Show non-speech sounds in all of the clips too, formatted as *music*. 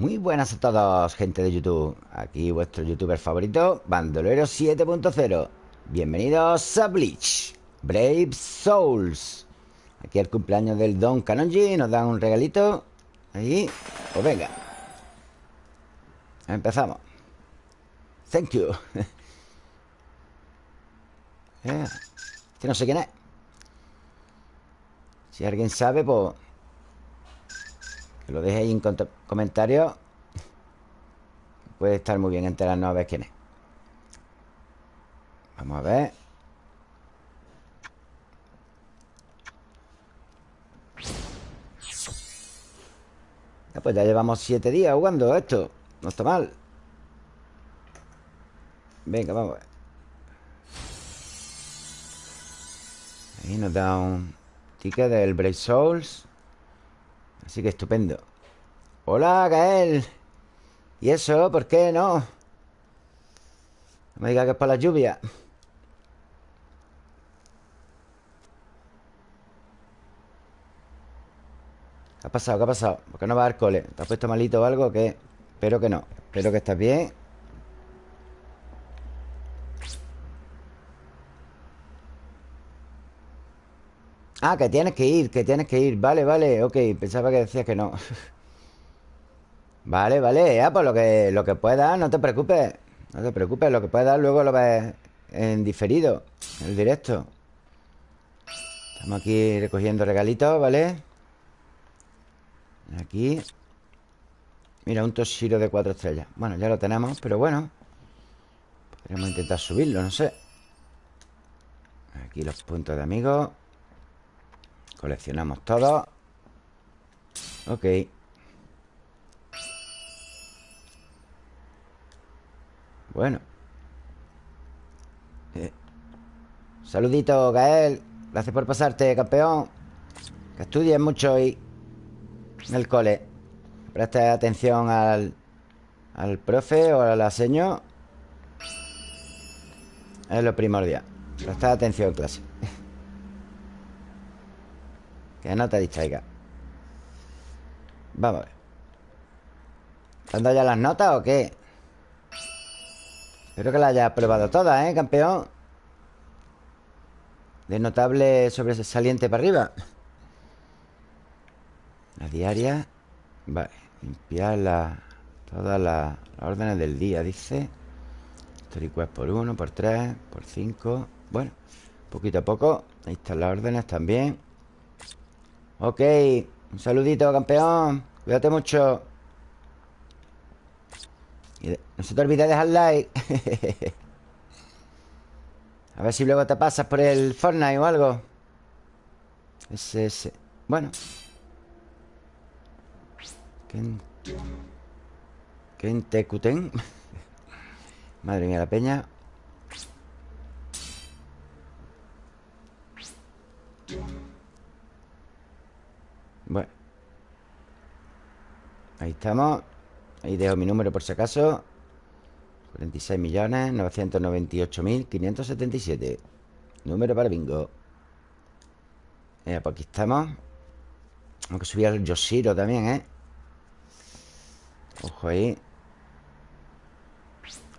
Muy buenas a todos, gente de YouTube. Aquí vuestro youtuber favorito Bandolero 7.0 Bienvenidos a Bleach Brave Souls. Aquí el cumpleaños del Don Kanonji Nos dan un regalito. Ahí, pues venga. Empezamos. Thank you. Yeah. *laughs* Que no sé quién es. Si alguien sabe, pues Que lo deje ahí en comentarios Puede estar muy bien enterarnos a ver quién es. Vamos a ver. Pues ya llevamos siete días jugando esto. No está mal. Venga, vamos a ver. Ahí nos da un ticket del Brave Souls Así que estupendo Hola, Gael ¿Y eso? ¿Por qué no? No me diga que es por la lluvia ¿Qué ha pasado? ¿Qué ha pasado? ¿Por qué no va al cole? ¿Te has puesto malito o algo? ¿Qué? Espero que no Espero que estés bien Ah, que tienes que ir, que tienes que ir. Vale, vale, ok Pensaba que decías que no. *laughs* Vale, vale Ya, pues lo que, lo que puedas, no te preocupes No te preocupes, lo que puedas luego lo ves en diferido En el directo. Estamos aquí recogiendo regalitos, ¿vale? Aquí. Mira, un Toshiro de cuatro estrellas. Bueno, ya lo tenemos, pero bueno Podríamos intentar subirlo, no sé. Aquí los puntos de amigos Coleccionamos todo. Ok. Bueno. Eh. Saludito, Gael. Gracias por pasarte, campeón. Que estudies mucho y en el cole. Preste atención al, al profe o al aseño Es lo primordial. Presta atención en clase Que no te distraiga. Vamos a ver. ¿Te han ya las notas o qué? Espero que las hayas probado todas, ¿eh, campeón? De notable sobresaliente para arriba. La diaria. Vale, limpiar la, todas las órdenes del día, dice. Histórico por 1, por 3, por 5 Bueno, poquito a poco Ahí están las órdenes también Ok, un saludito, campeón. Cuídate mucho. No se te olvide dejar like. *laughs* A ver si luego te pasas por el Fortnite o algo. Ese, ese. Bueno. Kentecuten. *laughs* Madre mía, la peña Bueno. Ahí estamos. Ahí dejo mi número por si acaso. 46 millones 998 mil 577 Número para bingo. Eh, pues aquí estamos. Aunque subir el Yoshiro también, ¿eh? Ojo ahí.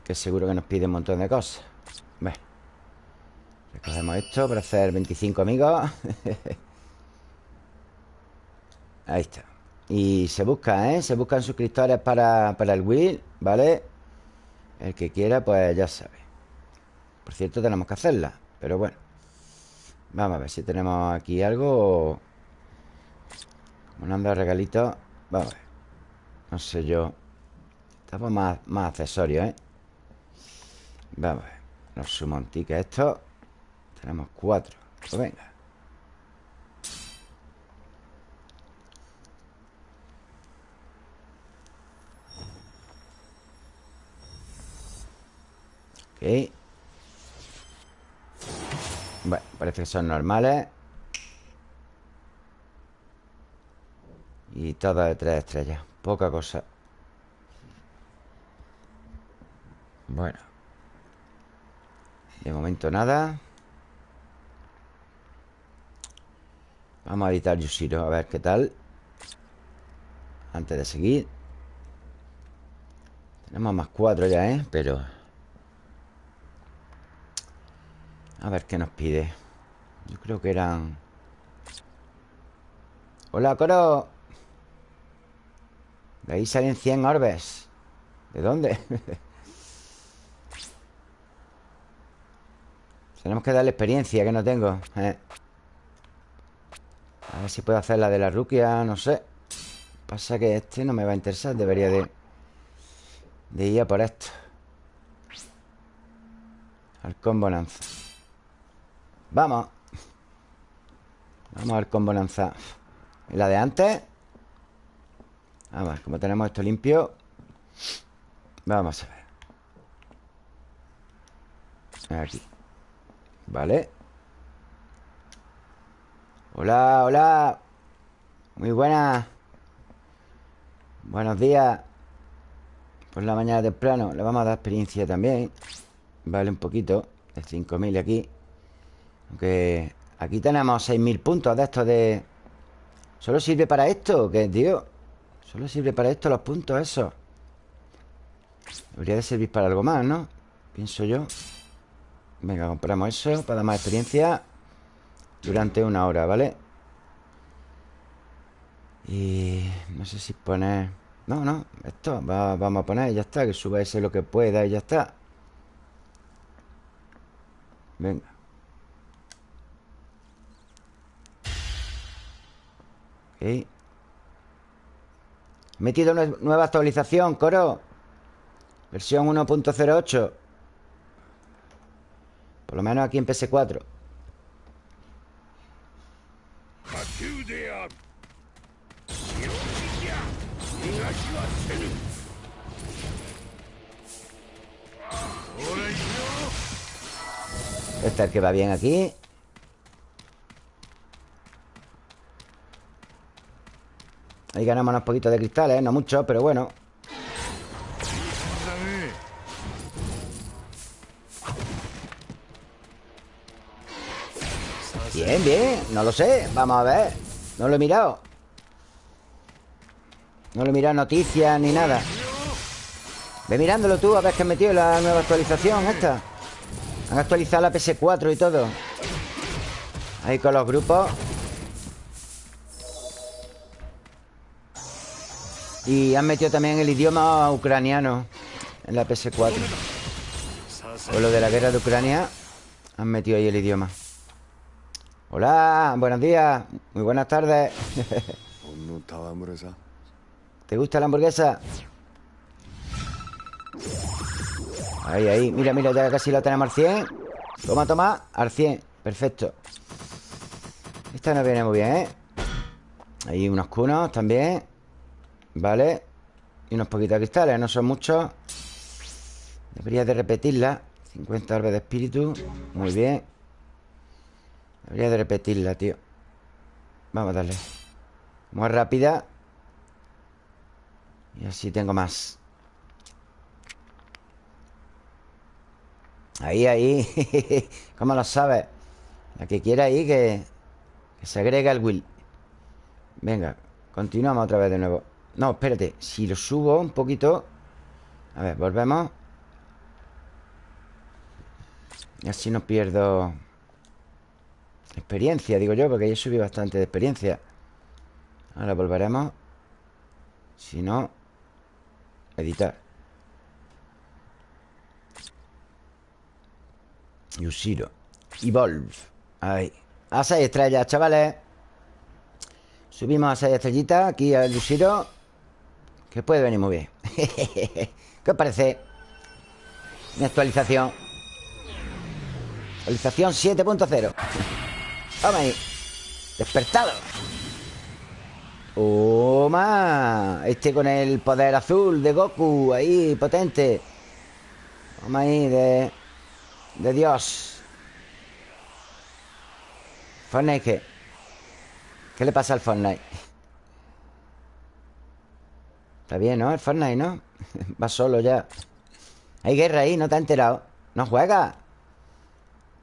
Que seguro que nos pide un montón de cosas. Bueno Recogemos esto para hacer 25 amigos *laughs* Ahí está. Y se busca, ¿eh? Se buscan suscriptores para, para el Will ¿Vale? El que quiera, pues ya sabe. Por cierto, tenemos que hacerla Pero bueno. Vamos a ver si tenemos aquí algo. Como no anda regalito Vamos a ver. No sé yo. Estamos más, más accesorios, ¿eh? Vamos a ver. Los sumo un ticket esto Tenemos cuatro. Pues venga Bueno, parece que son normales. Y todas de tres estrellas. Poca cosa. Bueno. De momento nada. Vamos a editar Yushiro A ver qué tal. Antes de seguir. Tenemos más cuatro ya, ¿eh? Pero... A ver qué nos pide. Yo creo que eran... Hola, coro. De ahí salen 100 orbes. ¿De dónde? *laughs* Tenemos que darle experiencia que no tengo eh. A ver si puedo hacer la de la ruquia No sé. Pasa que este no me va a interesar Debería de De ir a por esto. Al combo lanza Vamos. Vamos al combo ¿Y la de antes? Vamos, como tenemos esto limpio. Vamos a ver. Aquí. Vale. Hola, hola. Muy buenas Buenos días. Por la mañana temprano. Le vamos a dar experiencia también. Vale, un poquito. De 5.000 aquí aunque aquí tenemos 6.000 puntos de estos de... ¿Solo sirve para esto? ¿Qué, tío? Solo sirve para esto los puntos esos Debería de servir para algo más, ¿no? Pienso yo Venga, compramos eso para dar más experiencia Durante una hora, ¿vale? Y... No sé si poner... No, no, esto vamos a poner y ya está Que suba ese lo que pueda y ya está Venga He metido nueva actualización, coro. Versión 1.08 Por lo menos aquí en PS4 Este es el que va bien aquí Ahí ganamos unos poquitos de cristales, no mucho, pero bueno. Bien, bien, no lo sé Vamos a ver. No lo he mirado. No lo he mirado noticias ni nada. Ve mirándolo tú a ver qué han metido la nueva actualización esta. Han actualizado la PS4 y todo. Ahí con los grupos Y han metido también el idioma ucraniano En la PS4 Con lo de la guerra de Ucrania Han metido ahí el idioma. Hola, buenos días. Muy buenas tardes. *laughs* ¿Te gusta la hamburguesa? Ahí, ahí. Mira, mira, ya casi la tenemos al 100 Toma, toma, al 100 Perfecto. Esta nos viene muy bien, ¿eh? Ahí unos cunos también Vale Y unos poquitos cristales, no son muchos. Debería de repetirla. 50 orbes de espíritu. Muy bien. Debería de repetirla, tío. Vamos a darle. Muy rápida. Y así tengo más. Ahí, ahí. *laughs* ¿Cómo lo sabes? La que quiera ahí que, que se agrega el will. Venga, continuamos otra vez de nuevo no, espérate Si lo subo un poquito A ver, volvemos. Y así no pierdo Experiencia, digo yo Porque ya subí bastante de experiencia. Ahora volveremos. Si no Editar. Yushiro Evolve Ahí. A 6 estrellas, chavales. Subimos a 6 estrellitas Aquí al Yushiro que puede venir muy bien *laughs* ¿Qué os parece? Mi actualización Actualización 7.0 Vamos ahí Despertado ¡Toma! Este con el poder azul de Goku Ahí, potente Vamos ahí, de... De Dios Fortnite, ¿qué? ¿Qué le pasa al Fortnite? Está bien, ¿no? El Fortnite, ¿no? *laughs* Va solo ya Hay guerra ahí, ¿no te has enterado? ¿No juegas?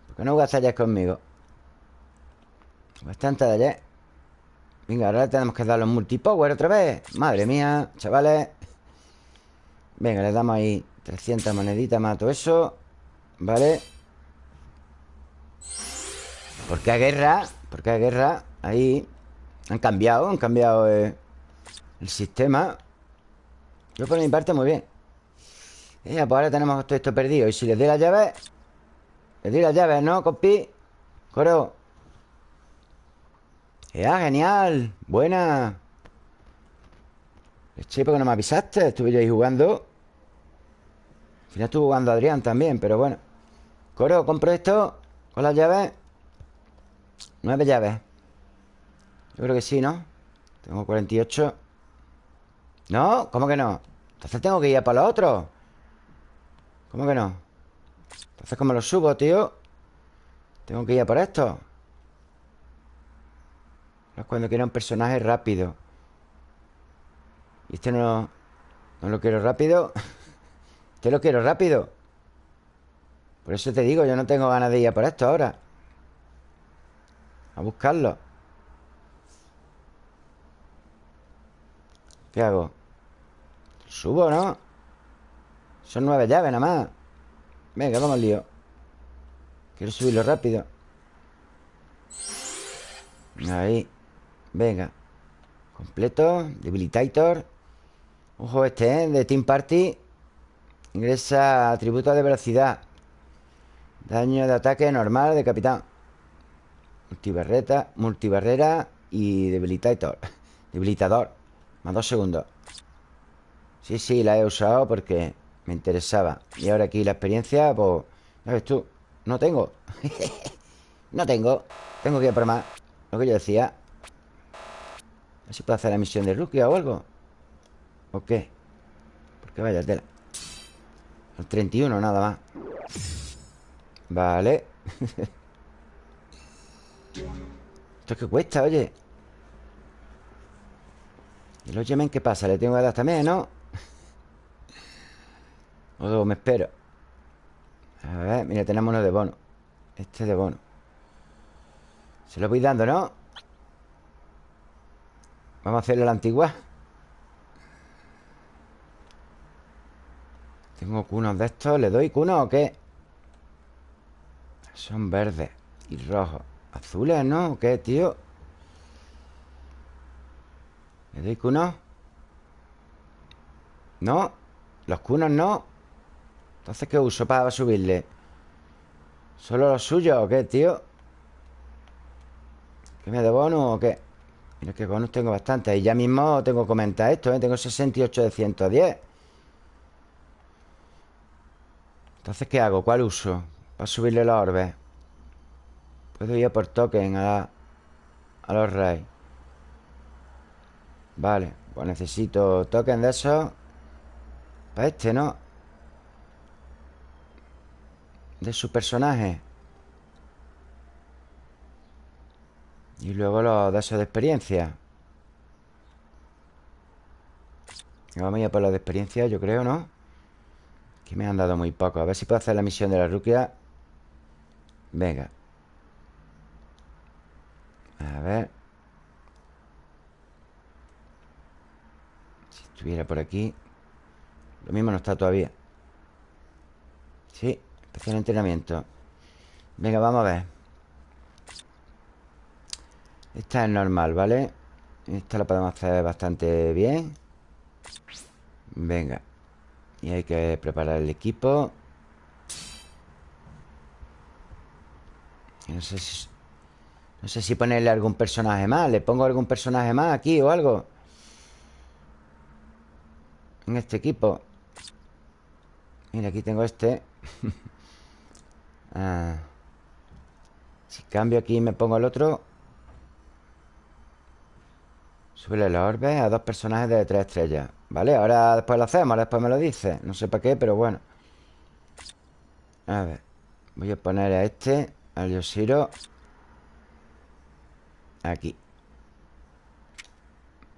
¿Por qué no juegas ayer conmigo? Bastante de ayer Venga, ahora tenemos que dar los multipower otra vez Madre mía, chavales Venga, le damos ahí 300 moneditas todo eso Vale Porque hay guerra Porque hay guerra Ahí Han cambiado Han cambiado eh, el sistema Yo por mi parte muy bien. Ya, pues ahora tenemos todo esto perdido. Y si les doy las llaves Les doy las llaves, ¿no, compi? Coro. Ya, genial. Buena. Che, ¿por qué no me avisaste? Estuve yo ahí jugando. Al final estuvo jugando Adrián también, pero bueno. Coro, compro esto Con las llaves Nueve llaves. Yo creo que sí, ¿no? Tengo 48 ¿No? ¿Cómo que no? Entonces tengo que ir a por los otros ¿Cómo que no? Entonces ¿cómo lo subo, tío? Tengo que ir a por esto Es cuando quiero un personaje rápido y este no, no lo quiero rápido *laughs* Este lo quiero rápido Por eso te digo, yo no tengo ganas de ir a por esto ahora A buscarlo ¿Qué hago? Subo, ¿no? Son nueve llaves nada más. Venga, vamos al lío. Quiero subirlo rápido. Ahí. Venga. Completo. Debilitator. Ojo este, ¿eh? De Team Party. Ingresa atributos de velocidad. Daño de ataque normal de capitán. Multibarreta Multibarrera y debilitator. *laughs* Debilitador. Más dos segundos Sí, sí, la he usado porque me interesaba. Y ahora aquí la experiencia, pues Ya ves tú, no tengo. *laughs* No tengo. Tengo que ir por más Lo que yo decía. A ver si puedo hacer la misión de rookie o algo. ¿O qué? Porque vaya tela. El 31 nada más. Vale. *laughs* ¿Esto es que cuesta, oye? ¿Y los Yemen qué pasa? ¿Le tengo que dar también, no? O me espero A ver, mira, tenemos uno de bono Este de bono Se lo voy dando, ¿no? Vamos a hacerlo a la antigua Tengo cunos de estos ¿Le doy cunos o qué? Son verdes y rojos Azules, ¿no? ¿O qué, tío? ¿Le doy cunos? ¿No? ¿Los cunos no? Entonces, ¿qué uso para subirle? ¿Solo los suyos o qué, tío? ¿Qué me de bonus o qué? Mira que bonus tengo bastante Y ya mismo tengo que comentar esto, ¿eh? Tengo 68 de 110 Entonces, ¿qué hago? ¿Cuál uso? Para subirle los orbes Puedo ir por token a, a los reyes Vale Pues necesito token de esos Para este, ¿no? De su personaje. Y luego los de esos de experiencia. Vamos a ir por los de experiencia, yo creo, ¿no? Que me han dado muy poco. A ver si puedo hacer la misión de la ruquia Venga. A ver. Si estuviera por aquí. Lo mismo no está todavía. Sí, especial entrenamiento. Venga, vamos a ver. Esta es normal, ¿vale? Esta la podemos hacer bastante bien. Venga. Y hay que preparar el equipo. No sé si... No sé si ponerle algún personaje más. ¿Le pongo algún personaje más aquí o algo? En este equipo. Mira, aquí tengo este *laughs* ah. Si cambio aquí y me pongo el otro Sube la orbe a dos personajes de tres estrellas. Vale, ahora después lo hacemos Después me lo dice. No sé para qué, pero bueno. A ver. Voy a poner a este Al Yoshiro. Aquí.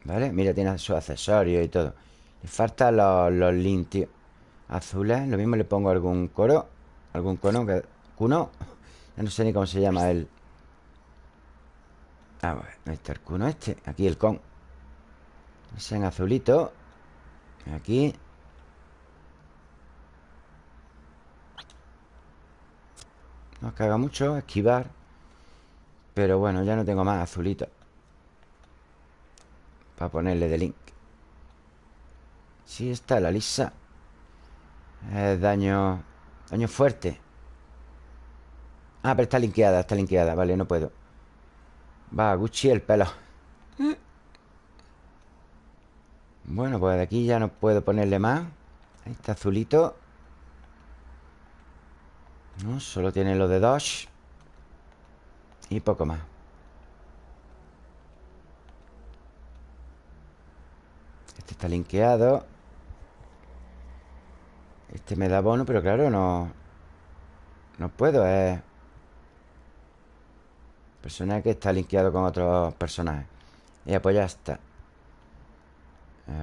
¿Vale? Mira, tiene sus accesorios y todo. Le faltan los, los tío. Azules. Lo mismo le pongo algún coro Algún cono que... Arcuno Ya no sé ni cómo se llama él. Ah, bueno, ahí está Arcuno este. Aquí el con. Ese en azulito. Aquí. No caga mucho, esquivar. Pero bueno, ya no tengo más azulito. Para ponerle de link. Sí, está la lisa. Eh, Daño... Daño fuerte. Ah, pero está linkeada, está linkeada. Vale, no puedo. Va, Gucci el pelo. Bueno, pues de aquí ya no puedo ponerle más. Ahí está azulito. No, solo tiene lo de Dodge Y poco más. Este está linkeado. Este me da bono, pero claro, no No puedo, es Personaje que está linkeado con otros personajes Y pues ya está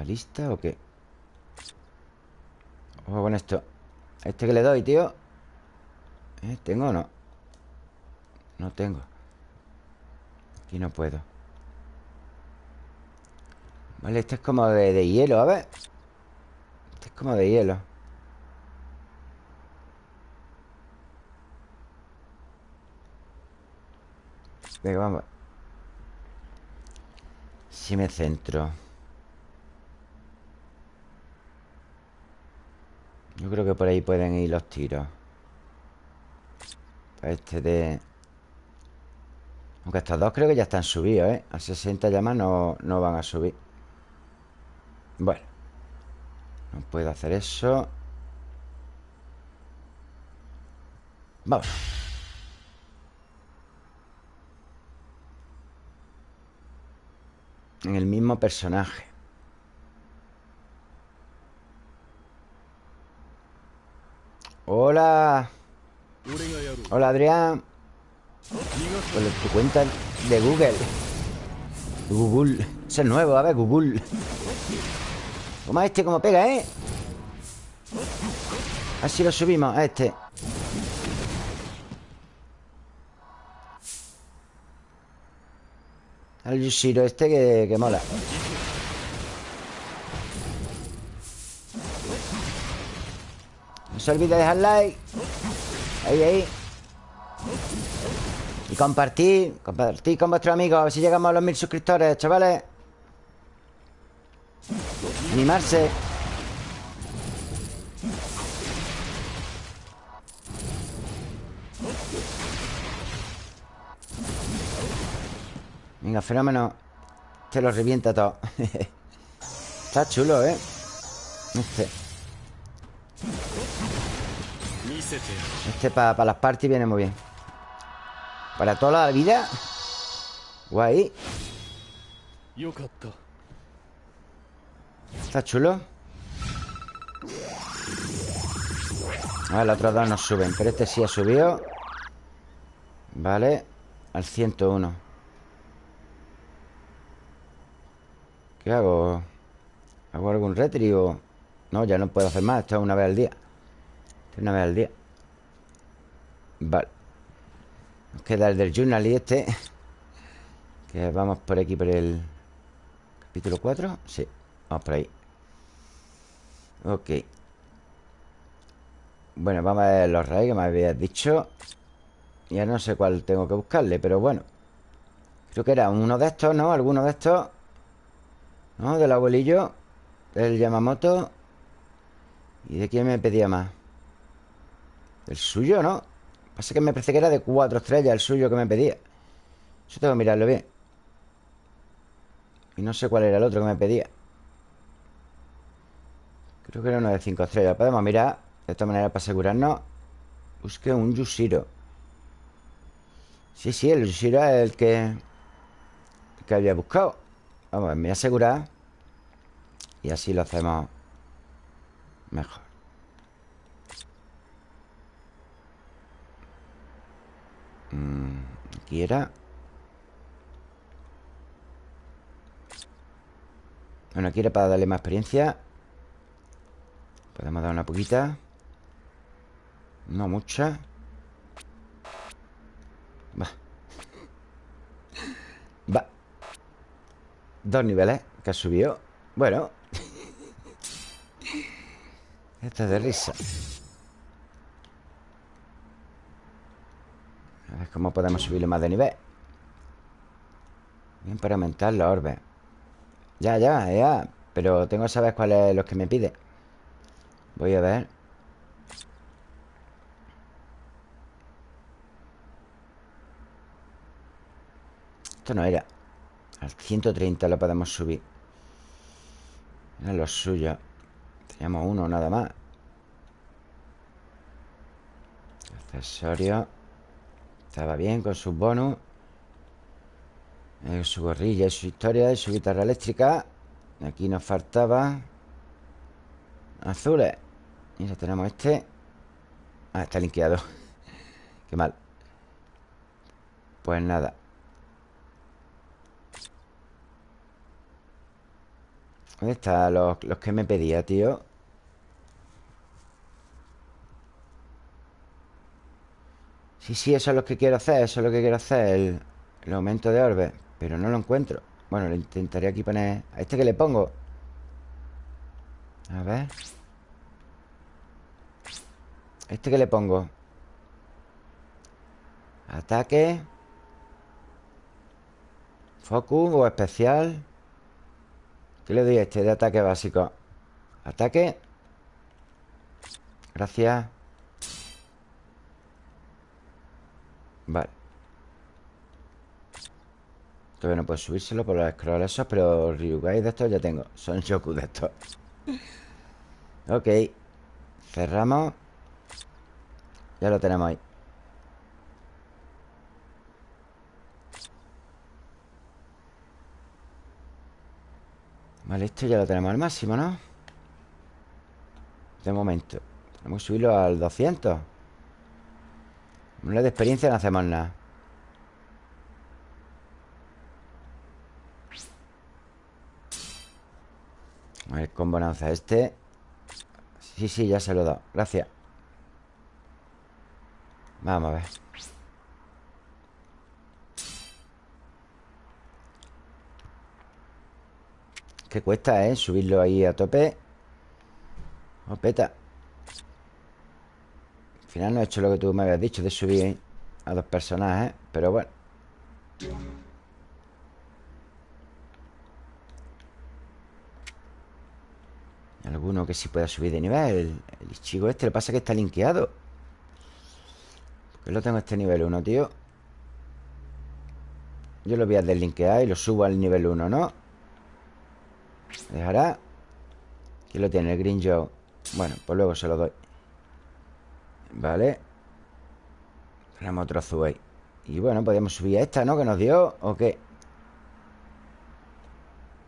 ¿Lista o qué? Ojo con esto ¿Este que le doy, tío? ¿Eh? ¿Tengo o no? No tengo Aquí no puedo Vale, este es como de, de hielo, a ver Este es como de hielo Si me centro. Yo creo que por ahí pueden ir los tiros. Este de... Aunque estos dos creo que ya están subidos, ¿eh? A 60 llamas no, no van a subir. Bueno. No puedo hacer eso. Vamos En el mismo personaje. Hola. Hola Adrián. Con tu cuenta de Google. Google. Es nuevo, a ver, Google. Toma este como pega, ¿eh? Así lo subimos a este Al Yushiro este que, que mola. No se olvide de dejar like. Ahí, ahí. Y compartir Compartir con vuestros amigos A ver si llegamos a los mil suscriptores, chavales. Animarse Venga, fenómeno. Este lo revienta todo. *laughs* Está chulo, ¿eh? Este. Este para las parties viene muy bien. Para toda la vida Guay. Está chulo. A ver, los otros dos no suben Pero este sí ha subido. Vale. Al 101 ¿Qué hago? ¿Hago algún retri? No, ya no puedo hacer más Esto es una vez al día. Una vez al día. Vale. Nos queda el del journal y este Que vamos por aquí por el Capítulo 4 Sí, vamos por ahí. Ok. Bueno, vamos a ver los rayos que me habías dicho. Ya no sé cuál tengo que buscarle Pero bueno. Creo que era uno de estos, ¿no? Alguno de estos ¿No? Del abuelillo Del Yamamoto. ¿Y de quién me pedía más? El suyo, ¿no? Pasa que me parece que era de cuatro estrellas El suyo que me pedía. Eso tengo que mirarlo bien. Y no sé cuál era el otro que me pedía. Creo que era uno de cinco estrellas. Podemos mirar De esta manera para asegurarnos. Busque un Yushiro. Sí, sí, el Yushiro es el que El que había buscado Vamos, me voy a asegurar Y así lo hacemos Mejor. Mm, aquí Bueno, aquí para darle más experiencia. Podemos dar una poquita. No mucha. Va Va Dos niveles que ha subido. Bueno. Esto es de risa. Cómo podemos subirle más de nivel Bien para aumentar los orbes Ya, ya, ya. Pero tengo que saber cuáles los que me pide. Voy a ver. Esto no era Al 130 lo podemos subir. Es lo suyo. Teníamos uno nada más. Accesorio. Estaba bien con sus bonus. Eh, Su gorrilla y su historia Y su guitarra eléctrica. Aquí nos faltaba Azules. Ya tenemos este. Ah, está linkeado. *laughs* Qué mal. Pues nada ¿Dónde están los, los que me pedía, tío? Sí, sí, eso es lo que quiero hacer Eso es lo que quiero hacer El, aumento de orbes Pero no lo encuentro Bueno, lo intentaré aquí poner ¿A este que le pongo? A ver ¿A este que le pongo? Ataque Focus o especial ¿Qué le doy a este de ataque básico? Ataque. Gracias. Vale. Todavía no puedo subírselo por los scrolls esos Pero Ryugai de estos ya tengo. Son Shoku de estos. Ok. Cerramos. Ya lo tenemos ahí Vale, esto ya lo tenemos al máximo, ¿no? De momento. Tenemos que subirlo al 200 Una de experiencia no hacemos nada. A ver, con bonanza este. Sí, sí, ya se lo he dado. Gracias. Vamos a ver Cuesta, ¿eh? Subirlo ahí a tope. Opeta Al final no he hecho lo que tú me habías dicho De subir a dos personajes Pero bueno. Alguno que sí pueda subir de nivel. El chico este, lo que pasa es que está linkeado. Porque lo tengo este nivel 1, tío. Yo lo voy a deslinkear y lo subo al nivel 1, ¿no? Dejará? ¿Quién lo tiene? El Green Joe Bueno, pues luego se lo doy Vale Tenemos otro azul Y bueno, podríamos subir a esta, ¿no? Que nos dio ¿O qué?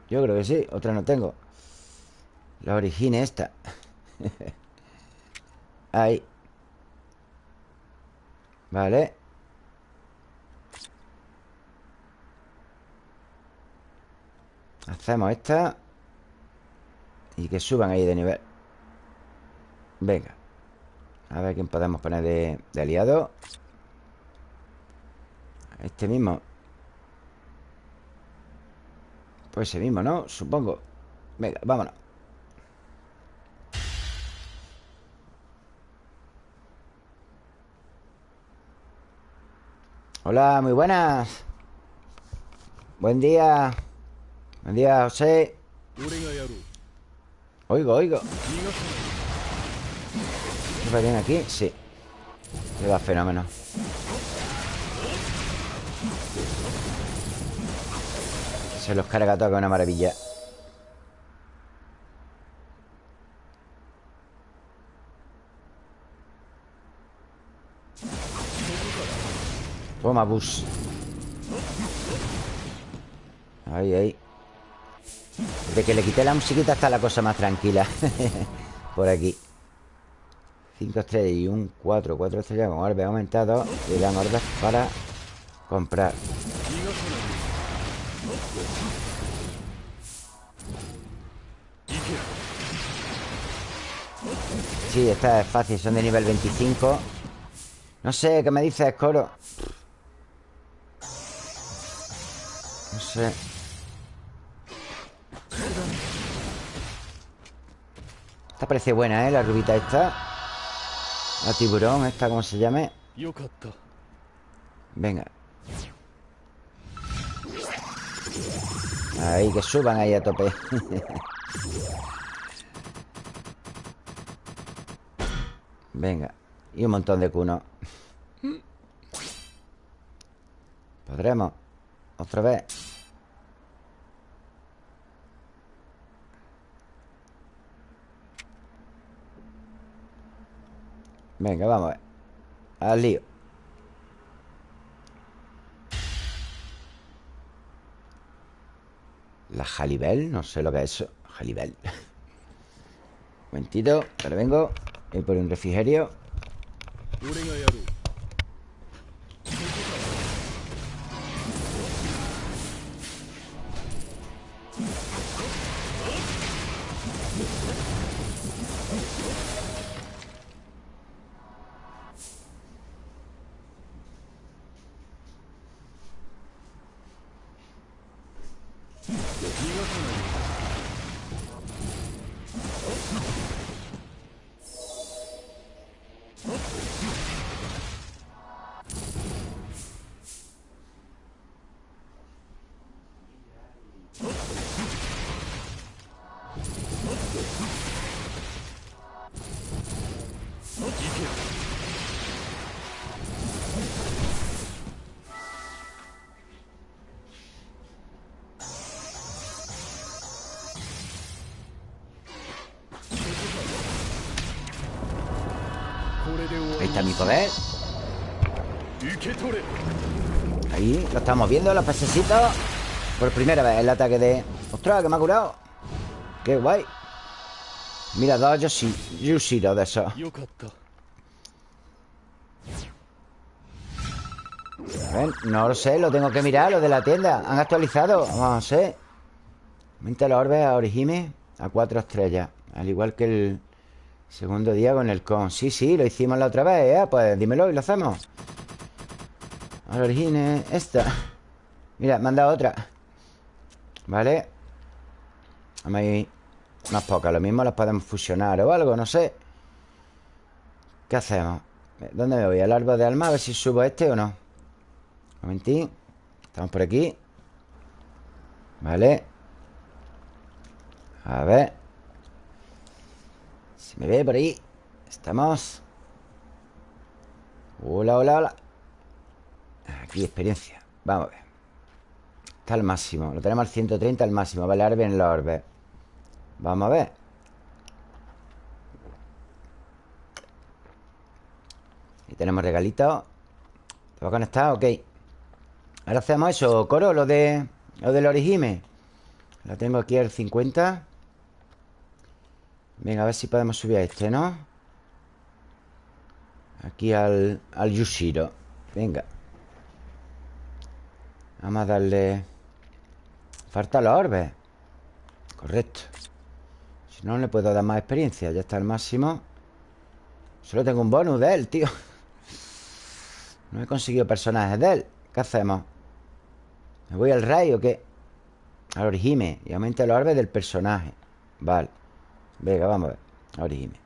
Yo creo que sí Otra no tengo La origine esta *laughs* Ahí Vale Hacemos esta y que suban ahí de nivel. Venga. A ver quién podemos poner de, aliado. Este mismo. Pues ese mismo, ¿no? Supongo. Venga, vámonos. Hola, muy buenas. Buen día. Buen día, José Oigo, oigo. ¿Me bien aquí? Sí. Le da fenómeno. Se los carga todo con una maravilla. Toma, bus. Ahí, ahí de que le quité la musiquita está la cosa más tranquila. *laughs* Por aquí. 5 estrellas y un 4 4 estrellas. Con orbe aumentado. Y dan orbes para comprar. Sí, esta es fácil, son de nivel 25 No sé, ¿qué me dices, Coro? No sé Esta parece buena, ¿eh? La rubita esta. La tiburón, esta, ¿cómo se llame? Venga. Ahí, que suban ahí a tope. *laughs* Venga. Y un montón de cunos Podremos Otra vez Venga, vamos a ver. Al lío. La Jalibel, no sé lo que es eso. Jalibel. *laughs* Momentito, ahora vengo. Voy por un refrigerio viendo, los pececitos Por primera vez el ataque de... ¡Ostras, que me ha curado! ¡Qué guay! Mira, dos Yoshi, Yushiro de esos ¿Ven? No lo sé, lo tengo que mirar, lo de la tienda Han actualizado, vamos a ver Aumenta los orbes a Orihime A cuatro estrellas Al igual que el segundo día con el con Sí, sí, lo hicimos la otra vez ¿eh? Pues dímelo y lo hacemos Al Orihime, esta Mira, dado otra. Vale ahí más pocas, lo mismo las podemos fusionar o algo, no sé. ¿Qué hacemos? ¿Dónde me voy? ¿Al árbol de alma? A ver si subo este o no. Un momentín Estamos por aquí. Vale A ver. Si me ve por ahí. Estamos. Hola, hola, hola. Aquí experiencia. Vamos a ver Al máximo. Lo tenemos al 130 al máximo. Vale, ahora vienen los orbes Vamos a ver. Y tenemos regalitos ¿Te va a conectar? Ok. Ahora hacemos eso, Coro, lo de Lo del origime Lo tengo aquí al 50 Venga, a ver si podemos subir a este, ¿no? Aquí al, al Yushiro. Venga. Vamos a darle Falta los orbes Correcto. Si no, le puedo dar más experiencia. Ya está al máximo. Solo tengo un bonus de él, tío. No he conseguido personajes de él. ¿Qué hacemos? ¿Me voy al rey o qué? Al origime. Y aumenta los orbes del personaje. Vale. Venga, vamos a ver. Al origime.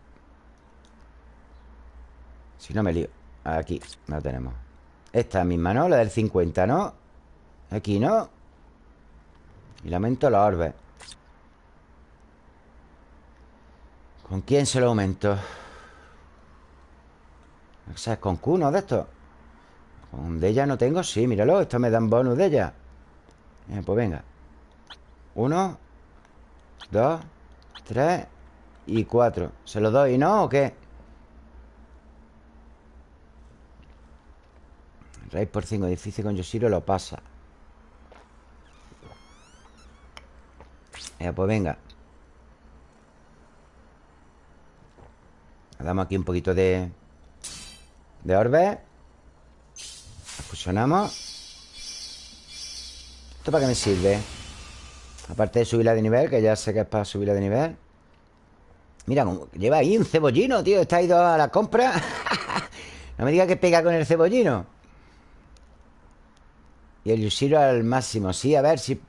Si no me lío. Aquí, la tenemos. Esta misma, ¿no? La del 50, ¿no? Aquí, ¿no? Y le aumento los orbes ¿Con quién se lo aumento? O sea, con Kuno de esto Con de ella no tengo, sí, míralo Esto me dan bonus de ella Pues venga Uno Dos Tres Y cuatro ¿Se lo doy, no? ¿O qué? Rey por cinco Difícil con Yoshiro lo pasa Pues venga. Damos aquí un poquito de... De orbe. Fusionamos. ¿Esto para qué me sirve? Aparte de subirla de nivel Que ya sé que es para subirla de nivel. Mira, lleva ahí un cebollino, tío. Está ido a la compra. *laughs* No me diga que pega con el cebollino. Y el Yushiro al máximo. Sí, a ver si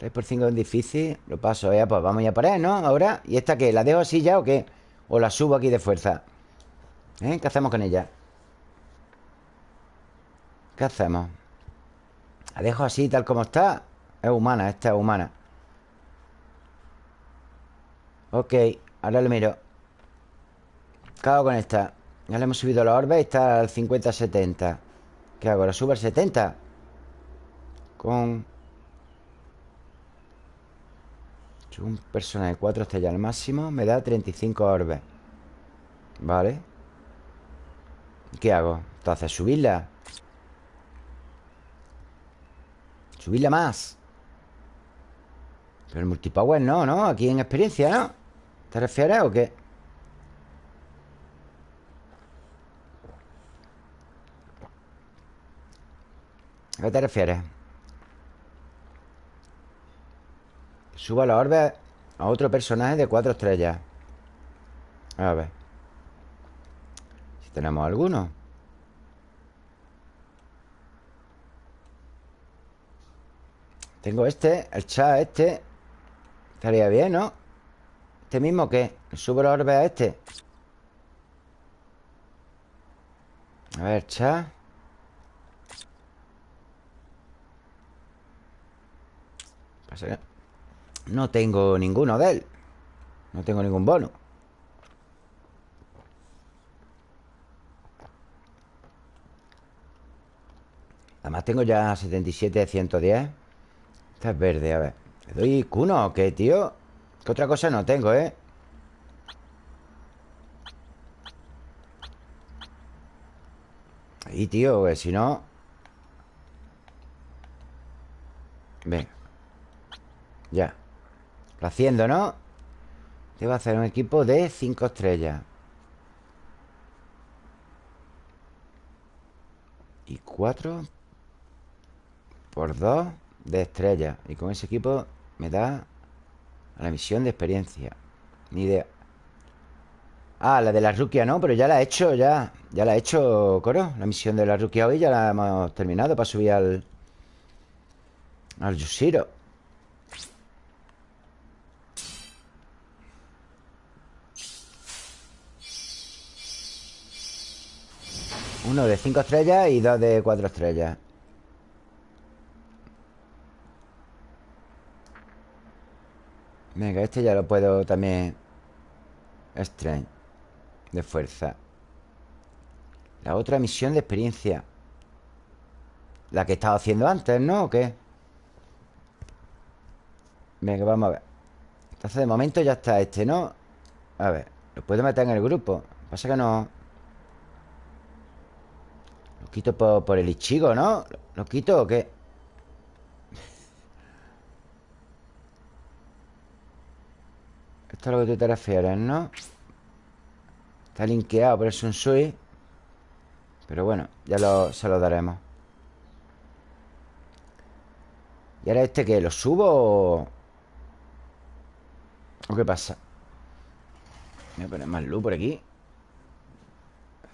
3 por 5 es difícil Lo paso, ya, pues vamos ya por él, ¿no? Ahora, ¿y esta qué? ¿La dejo así ya o qué? O la subo aquí de fuerza ¿Eh? ¿Qué hacemos con ella? ¿Qué hacemos? La dejo así, tal como está Es humana, esta es humana Ok, ahora lo miro Cago con esta Ya le hemos subido la orbe Está al 50-70 ¿Qué hago? ¿La subo al 70? Con... Un personaje 4 estrellas al máximo Me da 35 orbes Vale ¿Qué hago? Entonces, subirla Subirla más Pero el multipower no, ¿no? Aquí en experiencia, ¿no? ¿Te refieres o qué? ¿A qué te refieres? Suba la orbe a otro personaje de cuatro estrellas A ver Si tenemos alguno Tengo este, el chat este Estaría bien, ¿no? ¿Este mismo qué? ¿Subo la orbe a este? A ver, chat No tengo ninguno de él. No tengo ningún bono. Además tengo ya 77 110 esta es verde, a ver. ¿Le doy cuno o qué, tío? Que otra cosa no tengo, ¿eh? Ahí, tío, que si no. Venga. Ya Lo haciendo, ¿no? Debo hacer un equipo de 5 estrellas. Y 4 Por 2 de estrellas. Y con ese equipo me da a la misión de experiencia. Ni idea. Ah, la de la ruquia no, pero ya la he hecho, ya Ya la he hecho, Coro. La misión de la ruquia hoy ya la hemos terminado Para subir al... Al Yushiro Uno de cinco estrellas y dos de cuatro estrellas Venga, este ya lo puedo también Strength De fuerza La otra misión de experiencia La que he estado haciendo antes, ¿no? ¿O qué? Venga, vamos a ver Entonces de momento ya está este, ¿no? A ver, lo puedo meter en el grupo Pasa que no Lo quito por, el Ichigo, ¿no? ¿Lo quito o qué? Esto es lo que tú te refieres, ¿no? Está linkeado por el Sunsui Pero bueno, ya se lo daremos ¿Y ahora este qué? ¿Lo subo o...? ¿O qué pasa? Voy a poner más luz por aquí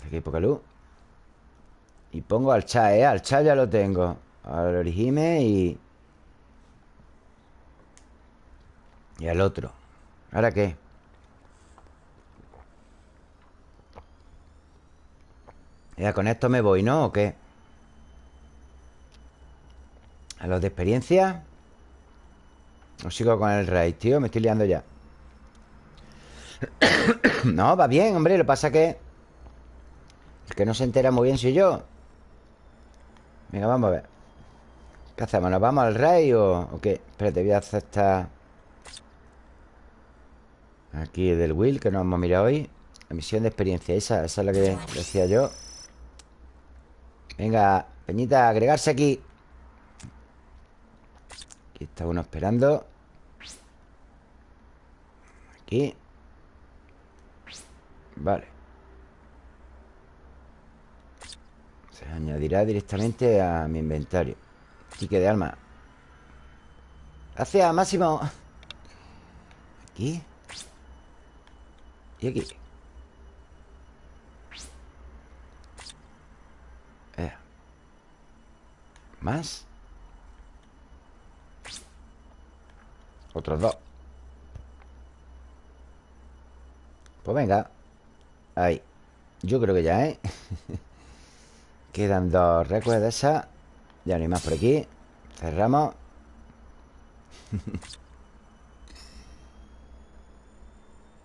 Aquí hay poca luz Y pongo al chat, ¿eh? Al chat ya lo tengo Al origime y... Y al otro ¿Ahora qué? Ya, con esto me voy, ¿no? ¿O qué? ¿A los de experiencia? ¿O sigo con el rey, tío? Me estoy liando ya *coughs* No, va bien, hombre Lo pasa que... El que no se entera muy bien soy yo Venga, vamos a ver. ¿Qué hacemos? ¿Nos vamos al rey o, qué? Espérate, voy a esta... Aquí del Will, que nos hemos mirado hoy. La misión de experiencia, esa, esa es la que decía yo. Venga, Peñita, agregarse aquí. Aquí está uno esperando. Aquí. Vale añadirá directamente a mi inventario. Tique de alma. Hacia Máximo. Aquí. Y aquí. Eh. Más. Otros dos. Pues venga. Ahí. Yo creo que ya, ¿eh? *laughs* Quedan dos recuerdos de esas Ya no hay más por aquí. Cerramos. *laughs*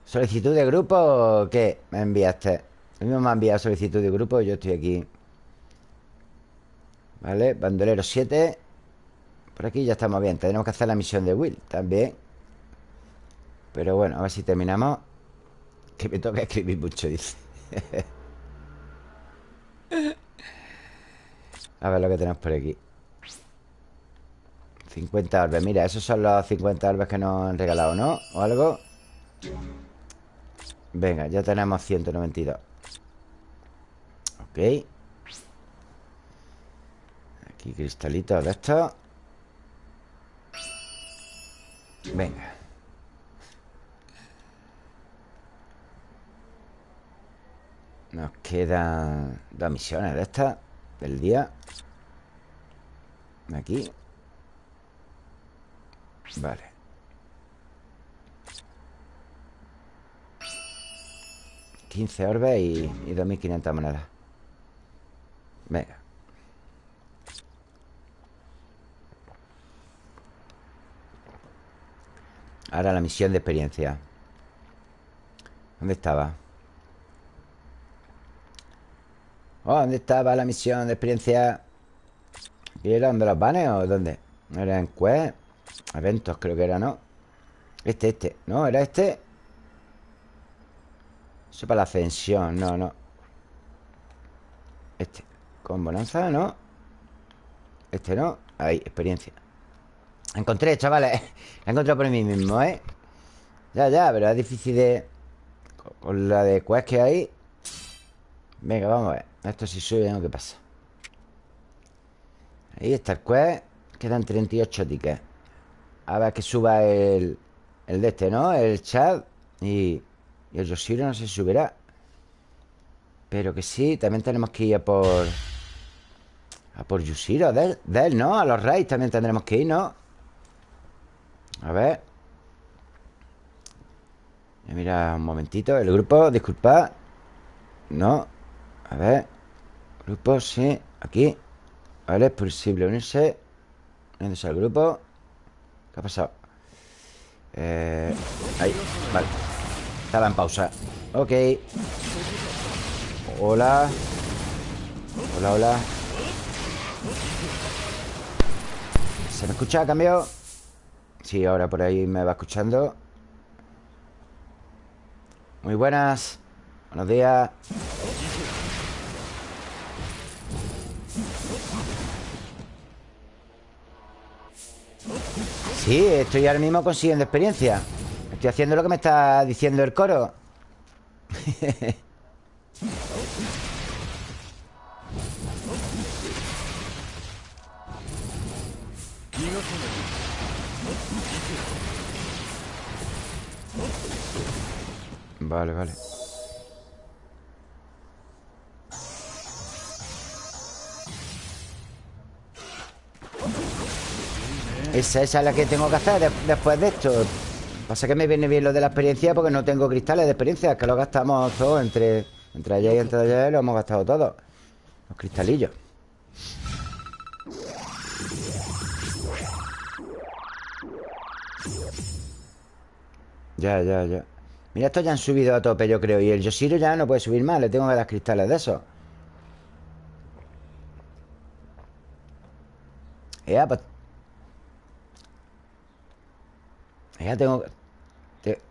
¿Solicitud de grupo qué? Me enviaste El mismo me ha enviado solicitud de grupo Yo estoy aquí. Vale, bandolero 7 Por aquí ya estamos bien Tenemos que hacer la misión de Will también. Pero bueno, a ver si terminamos. *laughs* Que me toca escribir mucho, dice *laughs* A ver lo que tenemos por aquí. 50 orbes Mira, esos son los 50 orbes que nos han regalado, ¿no? O algo Venga, ya tenemos 192 Ok. Aquí cristalitos de estos. Venga. Nos quedan dos misiones de estas Del día. Aquí. Vale. Quince orbes y, y 2.500 monedas. Venga. Ahora la misión de experiencia. ¿Dónde estaba? Oh, ¿dónde estaba la misión de experiencia? ¿Y era donde los vanes o dónde? ¿Era en quest? Eventos creo que era, ¿no? Este, este ¿No? ¿Era este? Eso para la ascensión No, no Este Con bonanza, ¿no? Este no Ahí, experiencia Encontré, chavales *laughs* La encontré por mí mismo, ¿eh? Ya, ya, pero es difícil de... Con la de quest que hay Venga, vamos a ver Esto si sube, ¿no? ¿Qué pasa? Ahí está el quest Quedan 38 tickets A ver que suba el El de este, ¿no? El chat Y, y el Yoshiro no se subirá Pero que sí También tenemos que ir a por A por Yoshiro de él, ¿no? A los raids también tendremos que ir, ¿no? A ver Mira un momentito El grupo, disculpad No a ver Grupo, sí Aquí. Vale, es posible unirse. Uniéndose al grupo ¿Qué ha pasado? Eh, ahí, vale. Estaba en pausa. Ok. Hola. Hola, hola. ¿Se me escucha? ¿Cambio? Sí, ahora por ahí me va escuchando. Muy buenas. Buenos días Sí, estoy ahora mismo consiguiendo experiencia. Estoy haciendo lo que me está diciendo el coro. *laughs* Vale, vale Esa, esa es la que tengo que hacer después de esto. Pasa que me viene bien lo de la experiencia Porque no tengo cristales de experiencia Que lo gastamos todos entre, entre allá y entre allá Lo hemos gastado todos Los cristalillos. Ya, ya, ya. Mira, estos ya han subido a tope, yo creo Y el Yoshiro ya no puede subir más Le tengo que dar cristales de esos Ya, pues Ya tengo...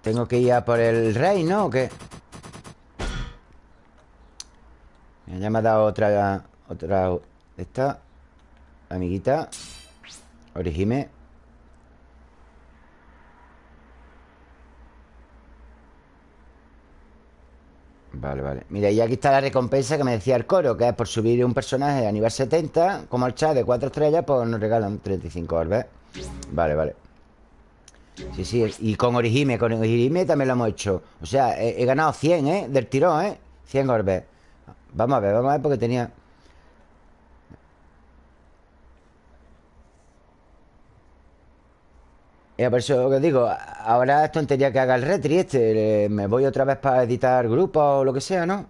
tengo que ir a por el rey, ¿no? ¿O qué? Ya me ha dado otra... Otra... Esta... Amiguita. Origime. Vale, vale. Mira, y aquí está la recompensa que me decía el coro Que es por subir un personaje a nivel 70 Como el chat de 4 estrellas Pues nos regalan 35 orbes Vale, vale Sí, sí, y con Orihime, con Orihime también lo hemos hecho O sea, he, ganado 100, ¿eh? Del tirón, ¿eh? 100 orbes Vamos a ver, vamos a ver porque tenía... Ya, por eso que digo Ahora es tontería que haga el retri este Me voy otra vez para editar grupos o lo que sea, ¿no?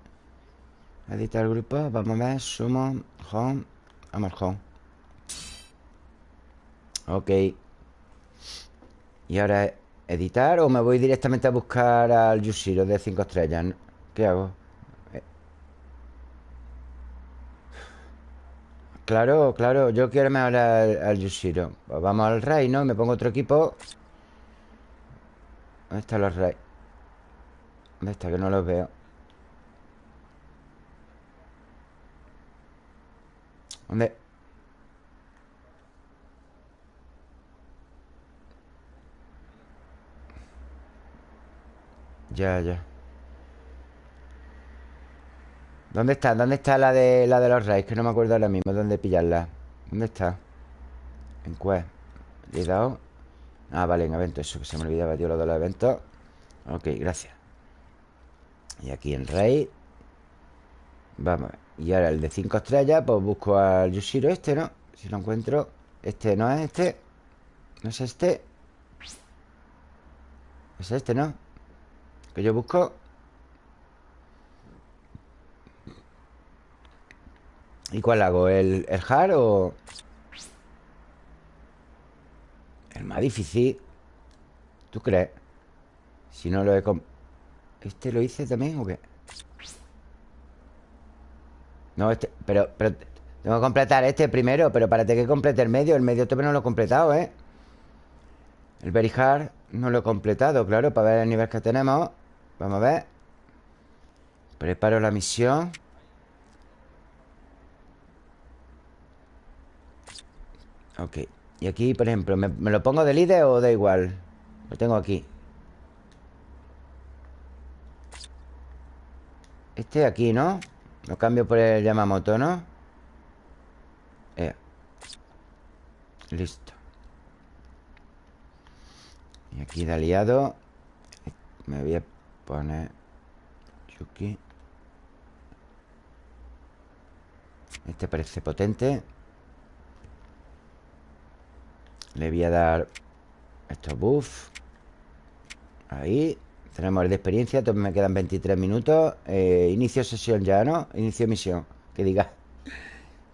Editar grupos, vamos a ver Somos Home Vamos home Ok Y ahora editar o me voy directamente a buscar al Yushiro de 5 estrellas ¿Qué hago? Eh. Claro, claro Yo quiero mejorar al, Yushiro pues Vamos al reino Me pongo otro equipo ¿Dónde están los reyes? ¿Dónde está? Que no los veo ¿Dónde? Ya, ya. ¿Dónde está? ¿Dónde está la de la de los reyes? Que no me acuerdo ahora mismo dónde pillarla. ¿Dónde está? En Quest Le he dado Ah, vale, en evento Eso que se me olvidaba, tío, lo de los eventos. Ok, gracias. Y aquí en rey. Vamos Y ahora el de 5 estrellas Pues busco al Yushiro este, ¿no? Si lo encuentro. Este no es este. No es este. Es este, ¿no? Que yo busco ¿Y cuál hago? ¿El, el hard o...? El más difícil ¿Tú crees? Si no lo he... ¿Este lo hice también o qué? No, este... Pero, pero... Tengo que completar este primero Pero para que complete el medio El medio todavía no lo he completado, ¿eh? El very hard no lo he completado, claro Para ver el nivel que tenemos Vamos a ver Preparo la misión Ok Y aquí, por ejemplo ¿me, ¿me, lo pongo de líder o da igual? Lo tengo aquí Este aquí, ¿no? Lo cambio por el Yamamoto, ¿no? Eh. Listo Y aquí de aliado Me voy a poner Yuki Este parece potente. Le voy a dar Estos buffs. Ahí. Tenemos el de experiencia, me quedan 23 minutos. Eh, Inicio sesión ya, ¿no? Inicio misión, que diga.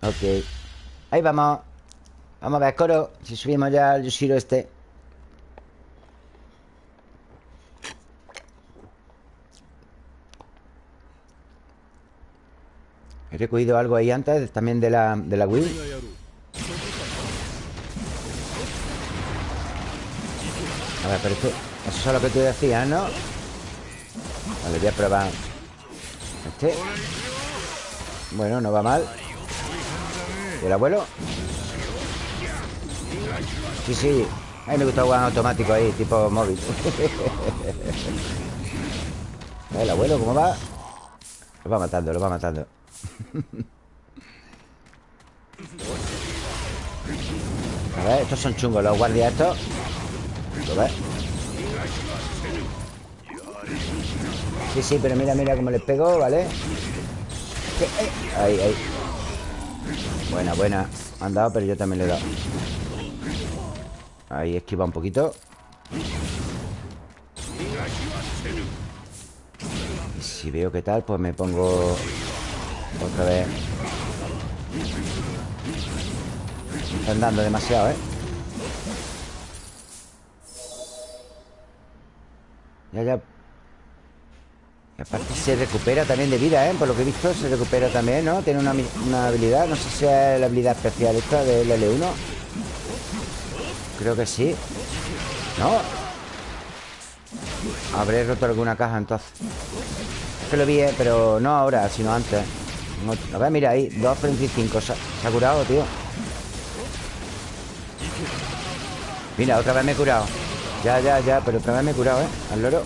Ok. Ahí vamos. Vamos a ver, coro. Si subimos ya al Yoshiro este He recogido algo ahí antes También de la, de la Wii A ver, pero Eso es lo que tú decías, ¿no? Vale, voy a probar Este Bueno, no va mal ¿Y el abuelo? Sí, sí A mí me gusta jugar automático ahí Tipo móvil *laughs* El abuelo, ¿cómo va? Lo va matando, lo va matando A ver, estos son chungos Los guardias estos. Sí, sí, pero mira, mira cómo les pego, ¿vale? Ahí, ahí. Buena, buena. Han dado, pero yo también le he dado. Ahí esquiva un poquito. Y si veo que tal, pues me pongo Otra vez están dando demasiado, ¿eh? Ya, ya y aparte se recupera también de vida, ¿eh? Por lo que he visto se recupera también, ¿no? Tiene una, habilidad No sé si es la habilidad especial esta del L1 Creo que sí ¿No? Habré roto alguna caja entonces Es que lo vi, ¿eh? Pero no ahora, sino antes A ver, mira ahí 2.25 se, se ha curado, tío. Mira, otra vez me he curado. Ya, ya, ya Pero otra vez me he curado, ¿eh? Al loro.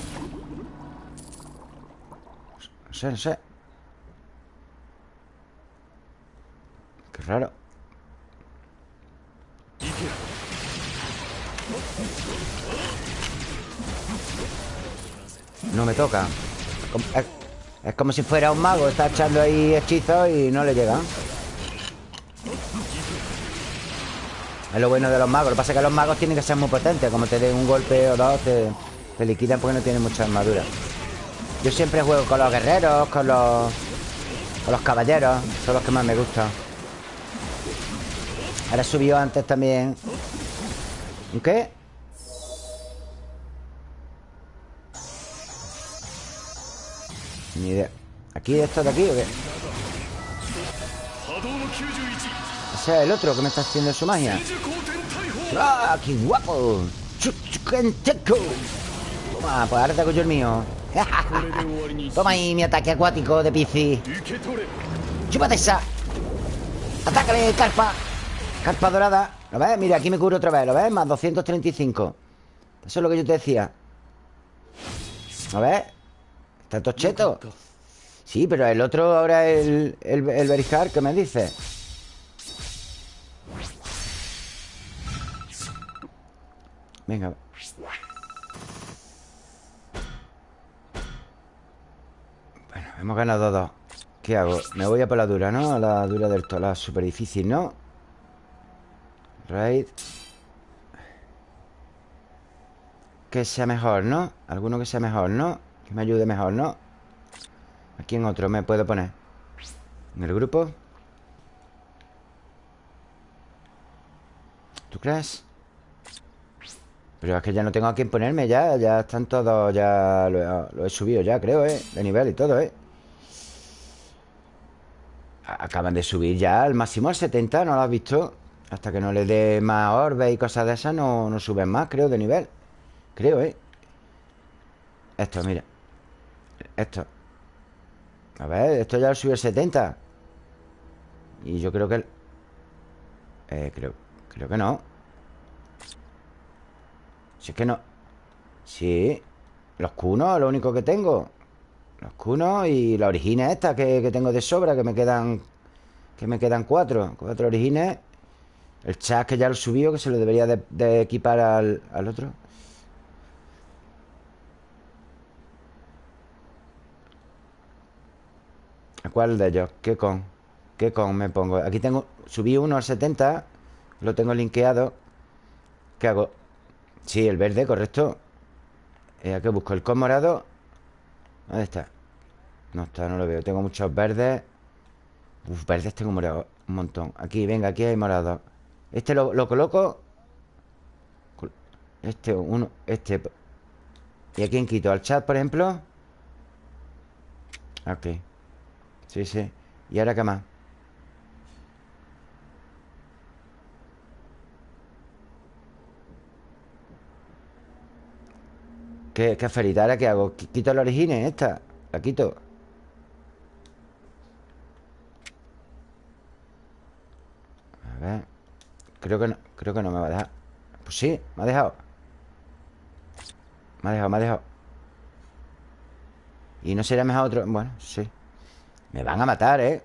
Sé, no sé Qué raro. No me toca es, como si fuera un mago Está echando ahí hechizos y no le llega Es lo bueno de los magos Lo que pasa es que los magos tienen que ser muy potentes Como te den un golpe o dos Te, te liquidan porque no tienen mucha armadura. Yo siempre juego con los guerreros, con los... Con los caballeros Son los que más me gustan. Ahora subió antes también. ¿Un qué? Ni idea ¿Aquí esto de aquí o qué? Ese es el otro que me está haciendo su magia ¡Ah, qué guapo! Toma, pues ahora te hago yo el mío *laughs* Toma ahí mi ataque acuático de Piscis ¡Chúpate esa! ¡Atácale, carpa! Carpa dorada ¿Lo ves? Mira, aquí me cubro otra vez ¿Lo ves? Más 235 Eso es lo que yo te decía ¿Lo ves? Está tocheto Sí, pero el otro ahora el, el, el Berijar, ¿qué me dice? Venga Bueno, hemos ganado dos ¿Qué hago? Me voy a por la dura, ¿no? A la dura del todo La súper difícil, ¿no? Raid Que sea mejor, ¿no? Alguno que sea mejor, ¿no? Me ayude mejor, ¿no? ¿A quién otro me puedo poner? ¿En el grupo? ¿Tú crees? Pero es que ya no tengo a quién ponerme ya Ya están todos, ya lo, he subido ya, creo, ¿eh? De nivel y todo, ¿eh? Acaban de subir ya al máximo al 70, ¿no lo has visto? Hasta que no le dé más orbes y cosas de esas no, no suben más, creo, de nivel Creo, ¿eh? Esto, mira Esto. A ver, esto ya lo al 70 Y yo creo que... Eh, creo, creo que no. Si es que no. Sí Los cunos, lo único que tengo. Los cunos y la origina esta que, que tengo de sobra Que me quedan... Que me quedan cuatro. Cuatro origines. El chat que ya lo subió Que se lo debería de, equipar al, otro cuál de ellos? ¿Qué con? ¿Qué con me pongo? Aquí tengo... Subí uno al 70 Lo tengo linkeado ¿Qué hago? Sí, el verde, correcto eh, ¿A qué busco? ¿El con morado? ¿Dónde está? No está, no lo veo Tengo muchos verdes Uf, verdes tengo morado Un montón Aquí, venga, aquí hay morado este lo, coloco Este, uno, este ¿Y a quién quito? ¿Al chat, por ejemplo? Ok Sí, sí ¿Y ahora qué más? ¿Qué, qué aferita? ¿Ahora qué hago? ¿Quito la origine esta? ¿La quito? A ver Creo que no, creo que no me va a dejar Pues sí, me ha dejado Me ha dejado, me ha dejado Y no sería mejor otro Bueno, sí Me van a matar, ¿eh?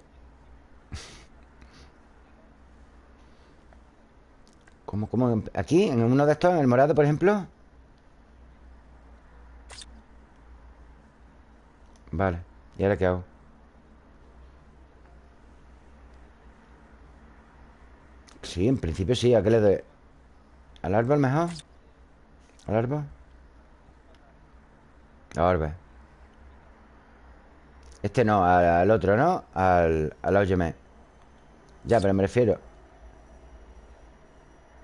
¿Cómo, cómo? ¿Aquí? ¿En uno de estos? ¿En el morado, por ejemplo? Vale ¿Y ahora qué hago? Sí, en principio sí. ¿A qué le doy? ¿Al árbol mejor? ¿Al árbol? Al árbol Este no, al, otro, ¿no? Al, al Ya, pero me refiero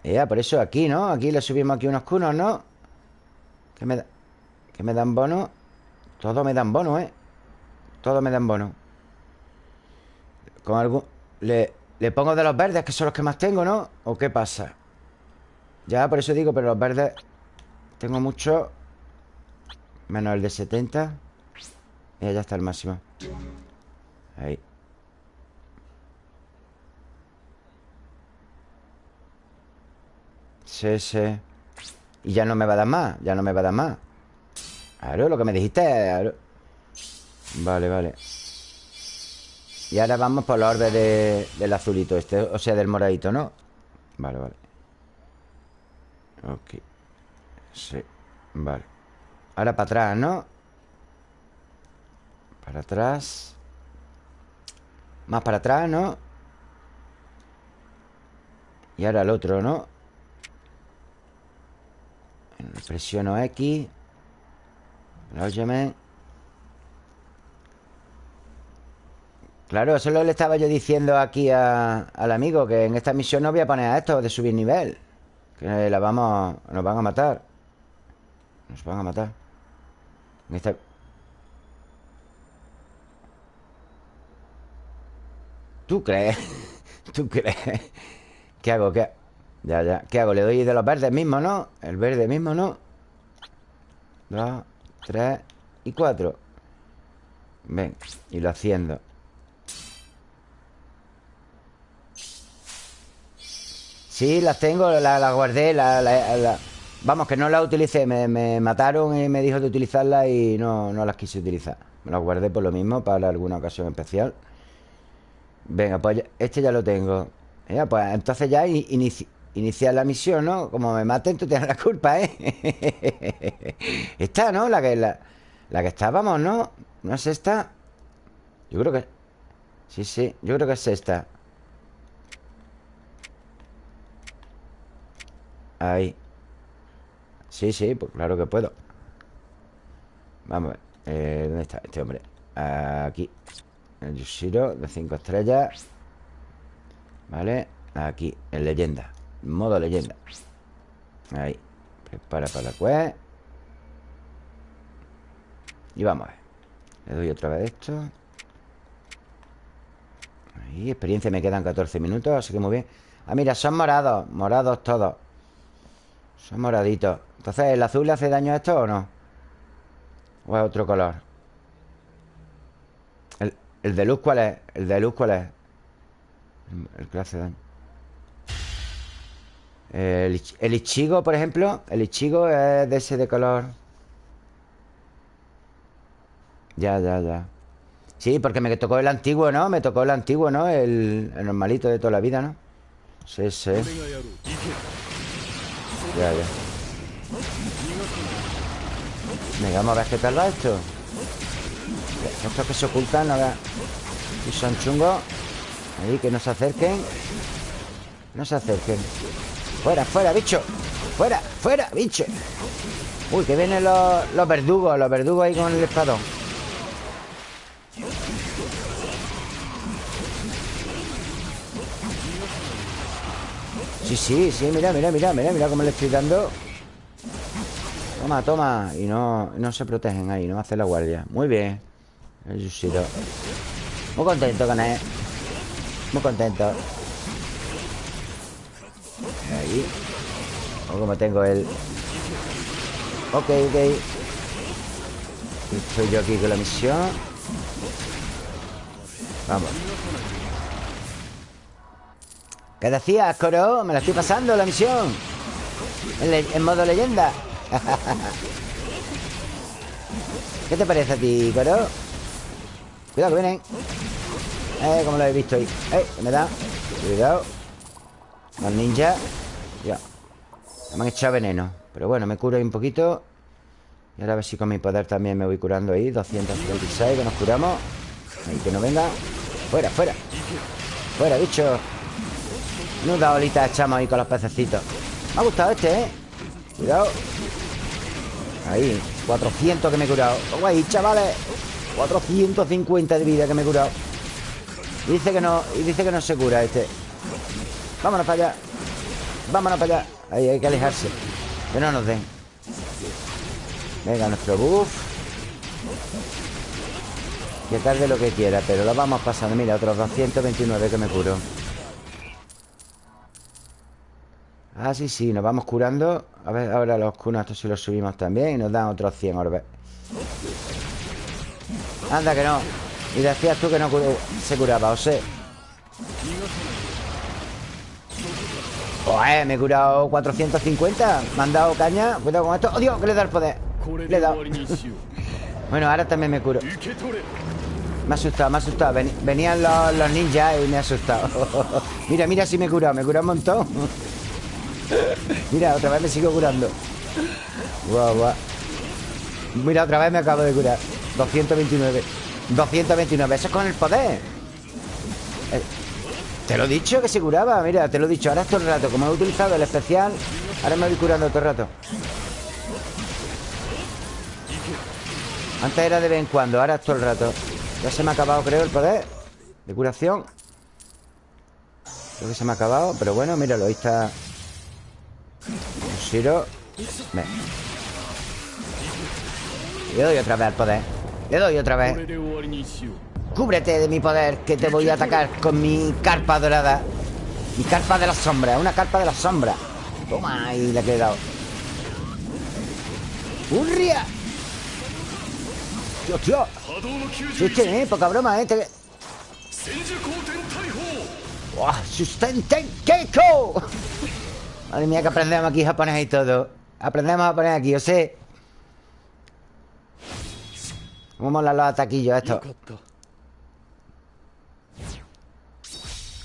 Ya, por eso aquí, ¿no? Aquí le subimos aquí unos cunos, ¿no? ¿Qué me? ¿Qué me dan bono? Todo me dan bono, ¿eh? Todo me dan bono Con algún... Le, le pongo de los verdes, que son los que más tengo, ¿no? ¿O qué pasa? Ya, por eso digo, pero los verdes Tengo mucho Menos el de 70 Y ya está el máximo Ahí. Sí Y ya no me va a dar más Ya no me va a dar más. Claro, lo que me dijiste Vale, vale. Y ahora vamos por la orbe del azulito este O sea, del moradito, ¿no? Vale, vale. Ok. Sí, vale. Ahora para atrás, ¿no? Para atrás. Más para atrás, ¿no? Y ahora el otro, ¿no? Presiono X. Óyeme Claro, eso le estaba yo diciendo aquí al amigo Que en esta misión no voy a poner a esto de subir nivel Que la vamos... Nos van a matar. Nos van a matar. En esta... ¿Tú crees? *laughs* ¿Tú crees? ¿Qué hago? ¿Qué? Ya, ya ¿Qué hago? Le doy de los verdes mismos, ¿no? El verde mismo, ¿no? Dos, tres y cuatro Ven, y lo haciendo Sí, las tengo, las guardé la, Vamos, que no las utilicé me, mataron y me dijo de utilizarlas Y no, no las quise utilizar Me las guardé por lo mismo, para alguna ocasión especial Venga, pues este ya lo tengo ya, Pues entonces ya iniciar la misión, ¿no? Como me maten, tú tienes la culpa, ¿eh? *laughs* esta, ¿no? La que, la, la que estábamos, ¿no? ¿No es esta? Yo creo que... Sí, sí, yo creo que es esta Ahí Sí, sí, pues claro que puedo Vamos a ver eh, ¿Dónde está este hombre? Aquí El Yushiro de 5 estrellas. Vale Aquí, en leyenda. Modo leyenda. Ahí Prepara para la quest. Y vamos a ver. Le doy otra vez esto. Ahí, experiencia me quedan 14 minutos Así que muy bien. Ah, mira, son morados Morados todos. Son moraditos. Entonces, ¿el azul le hace daño a esto o no? ¿O es otro color? ¿El, de luz cuál es? ¿El de luz cuál es? El, que hace daño el, el Ichigo, por ejemplo El Ichigo es de ese de color Ya, ya, ya Sí, porque me tocó el antiguo, ¿no? Me tocó el antiguo, ¿no? El, el normalito de toda la vida, ¿no? Sí, sí ya, ya Venga, vamos a ver qué tal va esto Estos que se ocultan, no Y son chungos. Ahí, que no se acerquen. No se acerquen. Fuera, fuera, bicho. Fuera, fuera, bicho. Uy, que vienen los, los verdugos Los verdugos ahí con el espadón. Sí, sí, sí, mira, mira, mira, mira Mira cómo le estoy dando. Toma, toma. Y no, no se protegen ahí, no hace la guardia. Muy bien El Yushiro Muy contento con él. Muy contento. Ahí. O como tengo el Ok, ok. Estoy yo aquí con la misión. Vamos. ¿Qué decías, Coro? Me la estoy pasando la misión. En, modo leyenda. *laughs* ¿Qué te parece a ti, Coro? Cuidado que vienen. Eh, como lo he visto ahí. Eh, me da. Cuidado. Los ninjas Ya. Me han echado veneno. Pero bueno, me curo ahí un poquito. Y ahora a ver si con mi poder también me voy curando ahí. 276 que nos curamos. Ahí que no venga. Fuera, fuera. Fuera, bicho. Da olita echamos ahí con los pececitos. Me ha gustado este, ¿eh? Cuidado. Ahí, 400 que me he curado. Guay, chavales 450 de vida que me he curado. Dice que no, y dice que no se cura este. Vámonos para allá. Vámonos para allá. Ahí hay que alejarse. Que no nos den. Venga, nuestro buff. Que tarde lo que quiera Pero lo vamos pasando. Mira, otros 229 que me curo. Ah, sí, sí, nos vamos curando. A ver, ahora los cunos estos si los subimos también Y nos dan otros 100 orbes Anda, que no. Y decías tú que no se curaba, o sea Joder, me he curado 450 Me han dado caña. Cuidado con esto. ¡Oh, Dios! Que le da el poder. Le he *laughs* Bueno, ahora también me curo. Me ha asustado, me ha asustado. Venían los, los ninjas y me ha asustado. *laughs* Mira, mira si me he curado. Me he curado un montón. *laughs* Mira, otra vez me sigo curando. Guau, guau Mira, otra vez me acabo de curar 229 229, eso es con el poder. Eh, Te lo he dicho que se curaba Mira, te lo he dicho, ahora es todo el rato Como he utilizado el especial Ahora me voy curando todo el rato. Antes era de vez en cuando Ahora es todo el rato. Ya se me ha acabado, creo, el poder de curación. Creo que se me ha acabado Pero bueno, míralo, ahí está. Shiro. Ven. Le doy otra vez al poder Le doy otra vez Cúbrete de mi poder Que te voy a atacar con mi carpa dorada Mi carpa de la sombra Una carpa de la sombra Toma, ahí le he quedado ¡Hurria! ¡Tío, tío! Sí, sí, eh, poca broma, eh ¡Wow! ¡Sustenten Keiko! Madre mía, que aprendemos aquí japonés y todo Aprendemos a poner aquí, o sea ¿Cómo molan los ataquillos estos?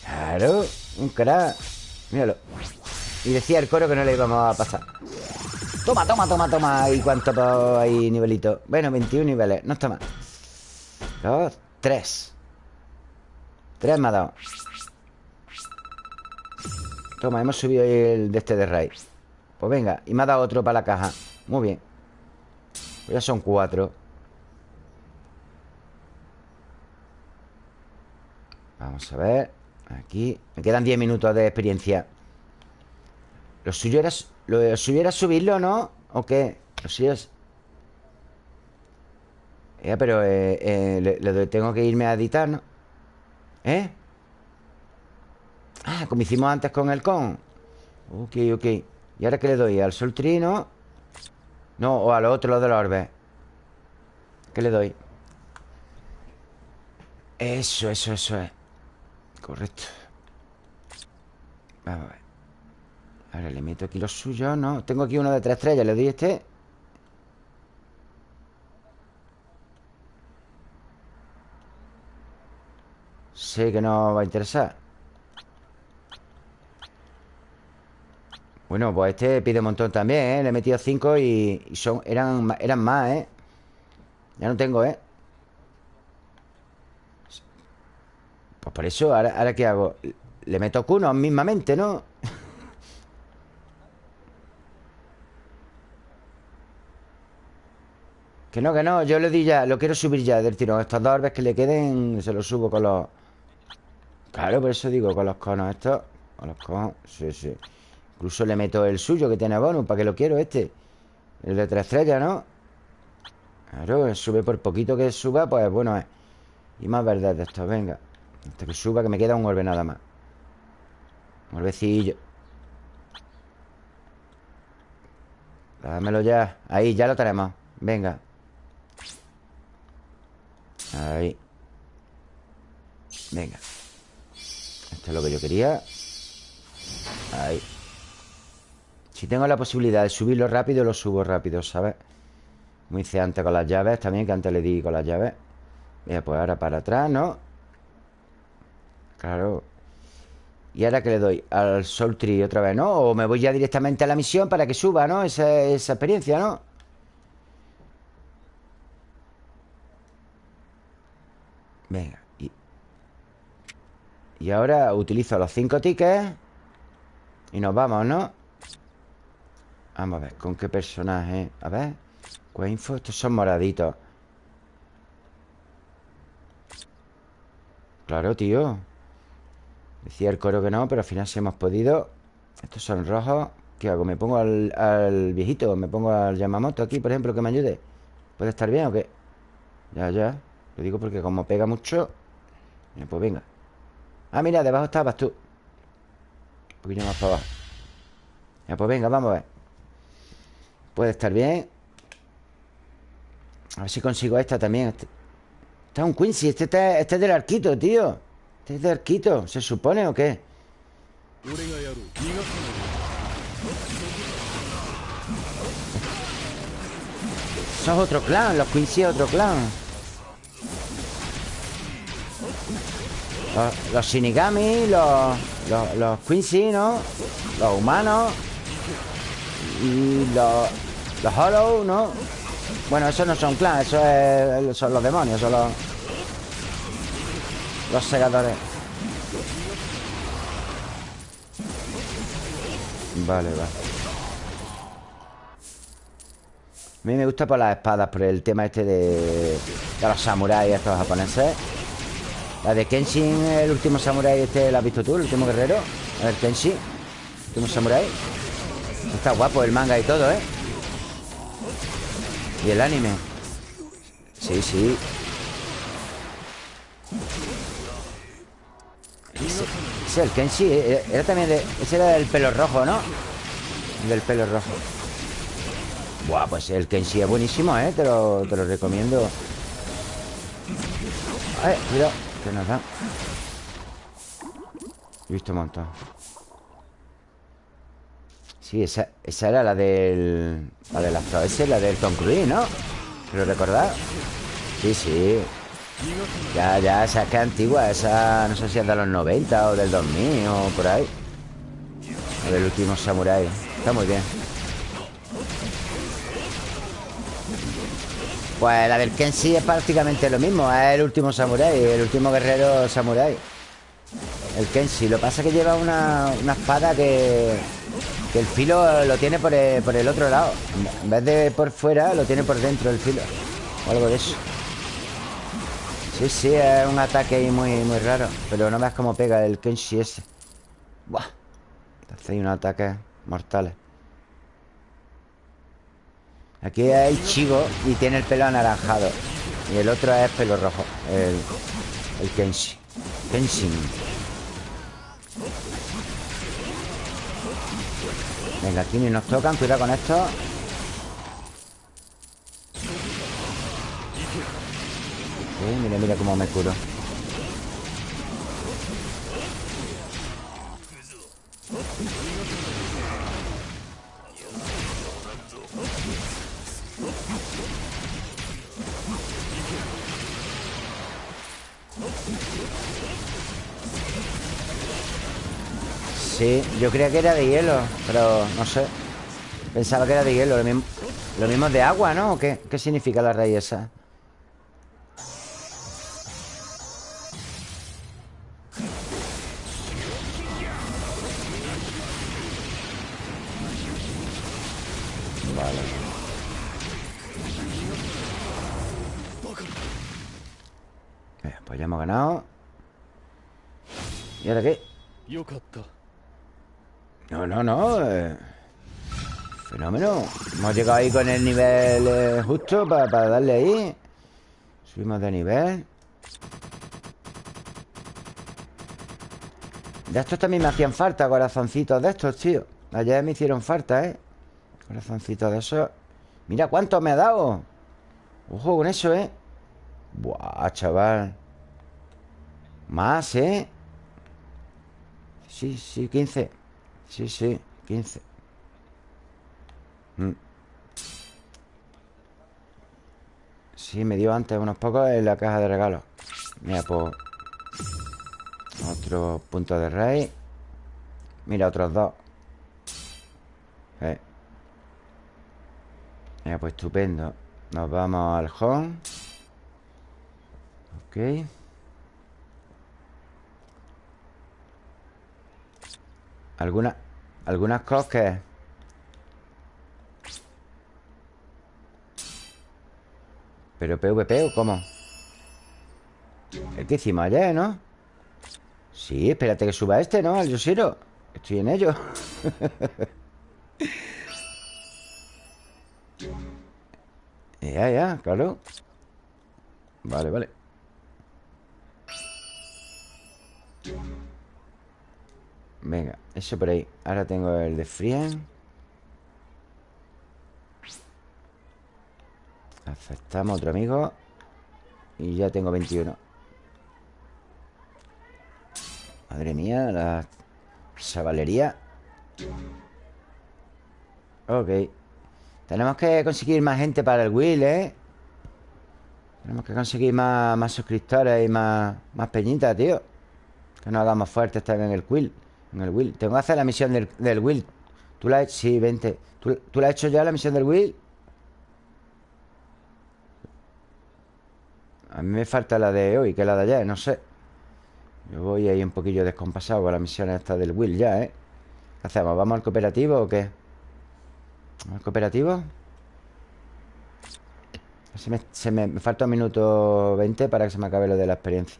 Claro, un crack. Míralo. Y decía el coro que no le íbamos a pasar. Toma, toma, toma, toma. ¿Y cuánto hay nivelito? Bueno, 21 niveles, no está mal. Dos, tres. Tres me ha dado. Toma, hemos subido el de este de raid Pues venga, y me ha dado otro para la caja. Muy bien. Pues Ya son cuatro Vamos a ver Aquí Me quedan diez minutos de experiencia Lo suyo era, lo suyo era subirlo, ¿no? ¿O qué? Lo suyo es... Ya, pero eh, eh, le tengo que irme a editar, ¿no? ¿Eh? Ah, como hicimos antes con el con Ok, ok ¿Y ahora qué le doy? ¿Al sol trino? No, o al otro, de los orbes ¿Qué le doy? Eso, eso, eso es Correcto Vamos a ver Ahora le meto aquí los suyos, ¿no? Tengo aquí uno de tres estrellas Le doy este Sé que no va a interesar Bueno, pues este pide un montón también, ¿eh? Le he metido cinco y, son, eran, eran más, ¿eh? Ya no tengo, ¿eh? Pues por eso, ¿ahora, ahora qué hago? Le meto cunos mismamente, ¿no? *laughs* que no, que no, yo le di ya Lo quiero subir ya del tirón Estos dos orbes que le queden Se los subo con los... Claro, por eso digo, con los conos estos Con los conos, sí, sí Incluso le meto el suyo que tiene bonus ¿Para que lo quiero este? El de tres estrellas, ¿no? Claro, sube por poquito que suba Pues bueno es Y más verdad de esto, venga Hasta que suba que me queda un orbe nada más. Un Dámelo ya. Ahí, ya lo tenemos. Venga. Ahí. Venga. Esto es lo que yo quería. Ahí. Si tengo la posibilidad de subirlo rápido, lo subo rápido, ¿sabes? Como hice antes con las llaves también, que antes le di con las llaves. Mira, pues ahora para atrás, ¿no? Claro. ¿Y ahora que le doy? Al Soul Tree otra vez, ¿no? O me voy ya directamente a la misión para que suba, ¿no? Esa, esa experiencia, ¿no? Venga. Y, ahora utilizo los cinco tickets. Y nos vamos, ¿no? Vamos a ver, ¿con qué personaje? A ver ¿Cuál info? Estos son moraditos Claro, tío Decía el coro que no, pero al final sí hemos podido. Estos son rojos. ¿Qué hago? ¿Me pongo al, viejito? ¿Me pongo al Yamamoto aquí, por ejemplo, que me ayude? ¿Puede estar bien o qué? Ya, ya. Lo digo porque como pega mucho Pues venga. Ah, mira, debajo estabas tú. Un poquito más para abajo. Ya, pues venga, vamos a ver. Puede estar bien A ver si consigo esta también. Este, este es un Quincy Este, este, este, es del arquito, tío Este es del arquito ¿Se supone o qué? Eso es otro clan Los Quincy es otro clan Los, Shinigami Los, los, los Quincy, ¿no? Los humanos Y los los Hollow, ¿no? Bueno, esos no son clan, eso son los demonios, son los... Los segadores. Vale, vale. A mí me gusta por las espadas, por el tema este de, de los samuráis estos japoneses. La de Kenshin, el último samurái este, ¿la has visto tú? El último guerrero A ver, Kenshin El último samurái Está guapo el manga y todo, ¿eh? Y el anime Sí, sí ese, el Kenshi eh, eh, Era también de... Ese era del pelo rojo, ¿no? Del pelo rojo Buah, pues el Kenshi es buenísimo, ¿eh? Te lo, te lo recomiendo Ay, cuidado Que nos da He visto un montón Sí, esa, esa era la del... La de las esa la del Tom Cruise, ¿no? ¿Lo recordás? Sí, sí Ya, ya, esa es que es antigua Esa no sé si es de los 90 o del 2000 o por ahí. O del último Samurai Está muy bien. Pues la del Kenshi es prácticamente lo mismo Es el último Samurai El último guerrero Samurai El Kenshi Lo que pasa es que lleva una, espada que que el filo lo tiene por el, otro lado. En vez de por fuera, lo tiene por dentro el filo O algo de eso Sí, sí, es un ataque ahí muy, muy raro Pero no veas cómo pega el Kenshi ese. Buah. Hace unos ataques mortales. Aquí hay Chigo y tiene el pelo anaranjado. Y el otro es pelo rojo El, el Kenshi. Kenshin Venga, ni nos tocan Cuidado con esto Mira, mira cómo me curo Sí, yo creía que era de hielo Pero no sé Pensaba que era de hielo Lo mismo, lo de agua, ¿no? qué? ¿Qué significa la raíz esa? Fenómeno. Hemos llegado ahí con el nivel eh, justo para, darle ahí. Subimos de nivel. De estos también me hacían falta, corazoncitos de estos, tío. Ayer me hicieron falta, ¿eh? Corazoncitos de esos. Mira cuánto me ha dado. Ojo con eso, ¿eh? Buah, chaval. Más, ¿eh? Sí, sí, 15. Sí, sí, 15 mm. Sí, me dio antes unos pocos en la caja de regalos. Mira, pues Otro punto de rey. Mira, otros dos. Eh. Mira, pues estupendo. Nos vamos al home. Ok. Algunas Algunas cosas ¿Pero PvP o cómo? El que hicimos ayer, ¿no? Sí, espérate que suba este, ¿no? Al Yoshiro Estoy en ello *laughs* Ya, ya, claro Vale, vale Venga, eso por ahí Ahora tengo el de Frien Aceptamos otro amigo Y ya tengo 21 Madre mía, la chavalería Ok Tenemos que conseguir más gente para el Will, ¿eh? Tenemos que conseguir más, más suscriptores y más, más peñitas, tío Que nos hagamos fuertes también en el Quill en el Will. Tengo que hacer la misión del, del Will. ¿Tú la has hecho? Sí, vente. ¿Tú, ¿Tú, la has hecho ya, la misión del Will? A mí me falta la de hoy, que la de ayer, no sé. Yo voy ahí un poquillo descompasado con la misión esta del Will ya, ¿eh? ¿Qué hacemos? ¿Vamos al cooperativo o qué? ¿Al cooperativo? Se me, me falta un minuto 20 para que se me acabe lo de la experiencia.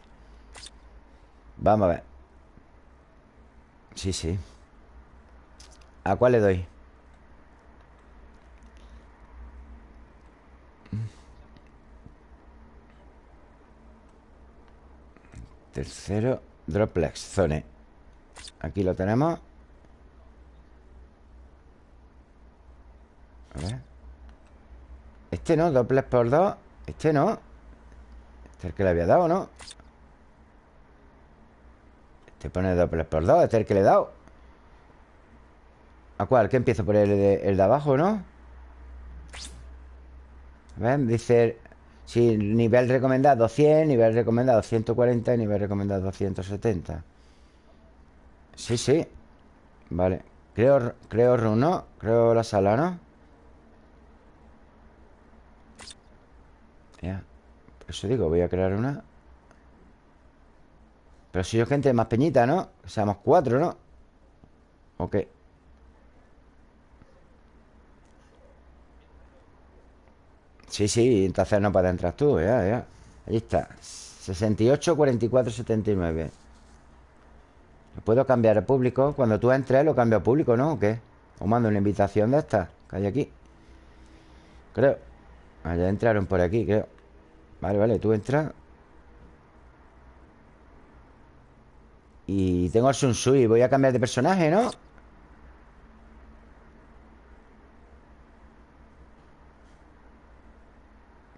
Vamos a ver Sí, sí ¿A cuál le doy? Tercero Droplex Zone Aquí lo tenemos A ver Este no, Droplex por dos Este no Este es el que le había dado, ¿no? Este pone Droplex por dos Este es el que le he dado ¿A cuál? ¿Qué empiezo por el de, el de abajo, no? A ver, dice Sí, nivel recomendado 100, nivel recomendado 140 y nivel recomendado 270. Sí, sí. Vale. Creo, creo. Creo la sala, ¿no? Ya. Por eso digo, voy a crear una. Pero si yo gente más peñita, ¿no? Seamos cuatro, ¿no? Ok. Sí, sí, entonces no puedes entrar tú, ya, ya. Ahí está. 68, 44, 79. ¿Lo puedo cambiar a público? Cuando tú entres lo cambio a público, ¿no? ¿O qué? O mando una invitación de esta que hay aquí. Creo. Allá entraron por aquí, creo. Vale, vale, tú entras. Y tengo el Sui. Voy a cambiar de personaje, ¿no?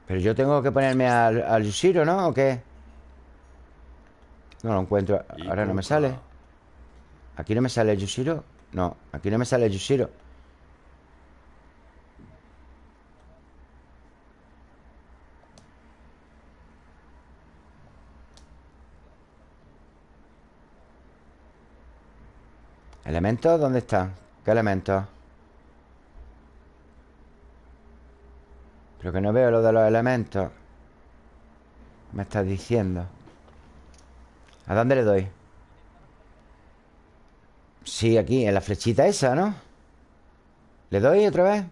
Pero yo tengo que ponerme al, al Yushiro, ¿no? ¿O qué? No lo encuentro Ahora no me sale ¿Aquí no me sale el Yushiro? No, aquí no me sale el Yushiro ¿Elementos? ¿Dónde están? ¿Qué elementos? Pero que no veo lo de los elementos Me estás diciendo ¿A dónde le doy? Sí, aquí, en la flechita esa, ¿no? ¿Le doy otra vez?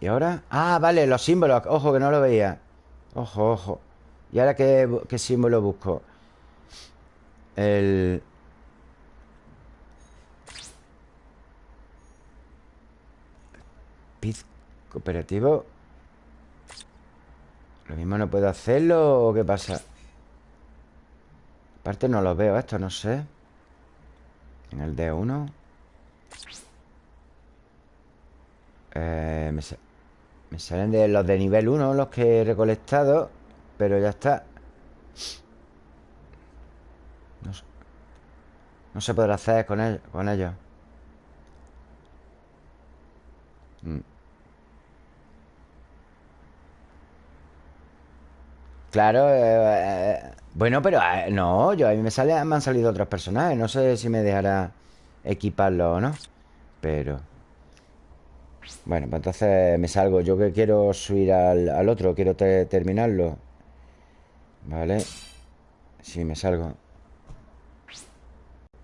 ¿Y ahora? Ah, vale, los símbolos Ojo, que no lo veía Ojo, ojo ¿Y ahora qué, qué símbolo busco? El... Pit cooperativo. Lo mismo no puedo hacerlo ¿O qué pasa? Aparte no lo veo esto, no sé. En el D1 eh, me, salen de los de nivel 1 Los que he recolectado Pero ya está. No, se podrá hacer con, él, con ellos. Mm. Claro, eh, eh, bueno, pero eh, no, yo a mí me, me han salido otros personajes. No sé si me dejará equiparlo o no. Pero... Bueno, pues entonces me salgo. Yo que quiero subir al, otro, quiero terminarlo. Vale. Sí, me salgo.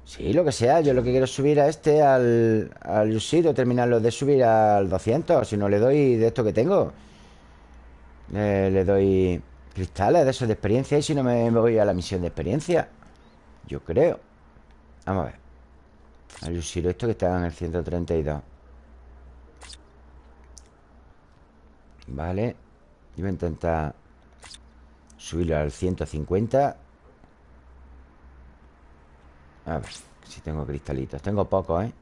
Sí, lo que sea. Yo lo que quiero es subir a este, al, al Yushiro, terminarlo de subir al 200. Si no le doy de esto que tengo. le doy cristales de esos de experiencia. Y si no me, voy a la misión de experiencia. Yo creo. Vamos a ver. Al Yushiro, esto que está en el 132. Vale. Yo voy a intentar subirlo al 150. A ver si tengo cristalitos Tengo pocos, ¿eh?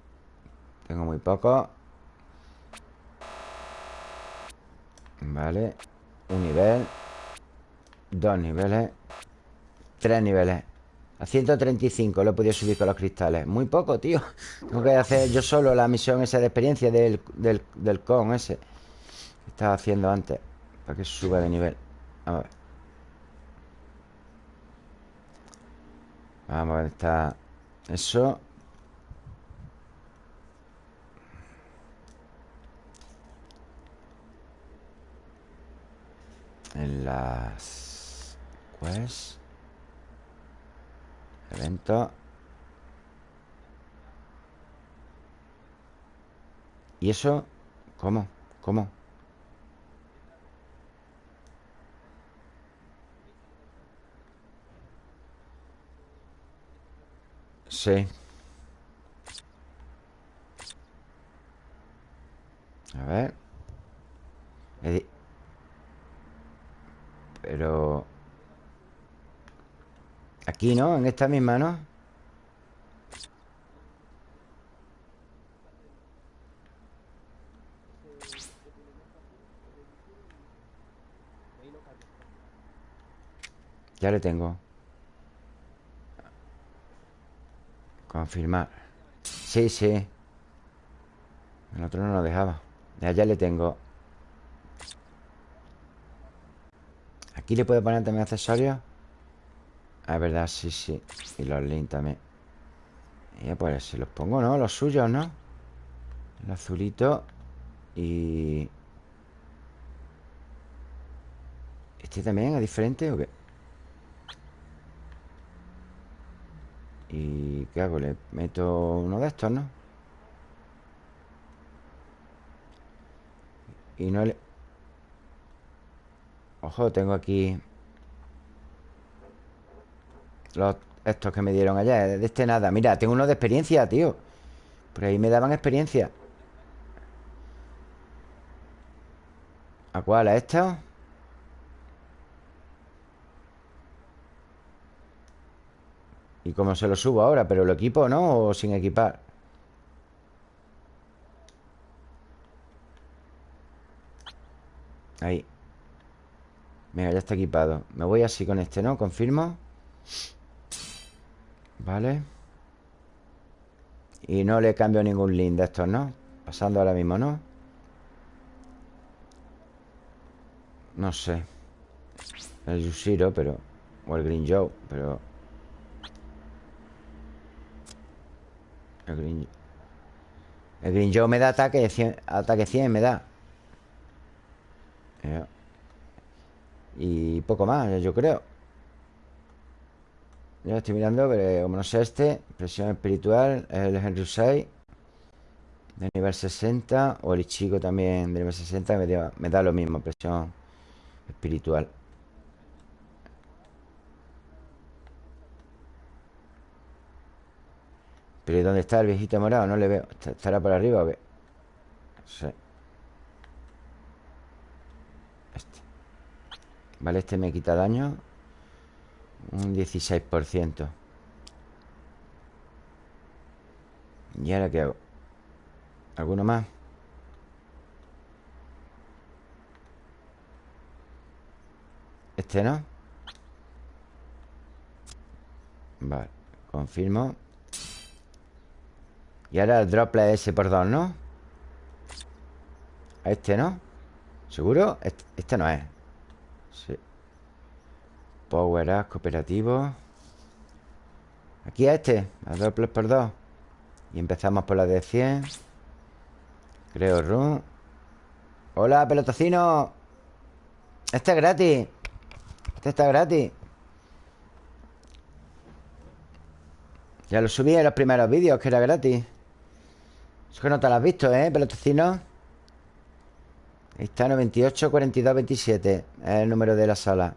Tengo muy pocos Vale Un nivel Dos niveles. Tres niveles. A 135 lo he podido subir con los cristales. Muy poco, tío. Tengo que hacer yo solo la misión esa de experiencia Del, del, con ese Que estaba haciendo antes Para que suba de nivel. A ver. Vamos a ver, está eso. En las pues... Evento. ¿Y eso? ¿Cómo? ¿Cómo? Sí. A ver. Pero... Aquí, ¿no? En esta misma, ¿no? Ya le tengo. Confirmar. Sí, sí. El otro no lo dejaba. Ya, ya le tengo. Aquí le puedo poner también accesorios es verdad, sí, sí Y los links también Y pues si los pongo, ¿no? Los suyos, ¿no? El azulito Y... ¿Este también es diferente o qué? ¿Y qué hago? Le meto uno de estos, ¿no? Y no le... Ojo, tengo aquí... Los, estos que me dieron allá De este nada Mira, tengo uno de experiencia, tío Por ahí me daban experiencia ¿A cuál? ¿A estos? ¿Y cómo se lo subo ahora? ¿Pero lo equipo no? ¿O sin equipar? Ahí Venga, ya está equipado Me voy así con este, ¿no? Confirmo Vale Y no le cambio ningún link de estos, ¿no? Pasando ahora mismo, ¿no? No sé El Yushiro, pero... O el Green Joe, pero... El Green... El Green Joe me da ataque 100, ataque 100, me da. Y poco más, yo creo. Ya estoy mirando, pero como no sé este, presión espiritual, el Henry 6 de nivel 60 o el Ichigo también de nivel 60 me da, me da lo mismo, presión espiritual. Pero ¿dónde está el viejito morado? No le veo. ¿Estará por arriba o qué? Sí. Este. Vale, este me quita daño. Un 16%. ¿Y ahora qué hago? ¿Alguno más? Este no Vale, confirmo Y ahora el droplet ese por dos, ¿no? A este, ¿no? ¿Seguro? Este, este no es Power Up, cooperativo. Aquí a este A doble por dos. Y empezamos por la de 100 Creo run Hola, pelotocino. Este es gratis. Este está gratis. Ya lo subí en los primeros vídeos Que era gratis. Eso que no te lo has visto, ¿eh, pelotocino? Ahí está, 98, 42, 27 Es el número de la sala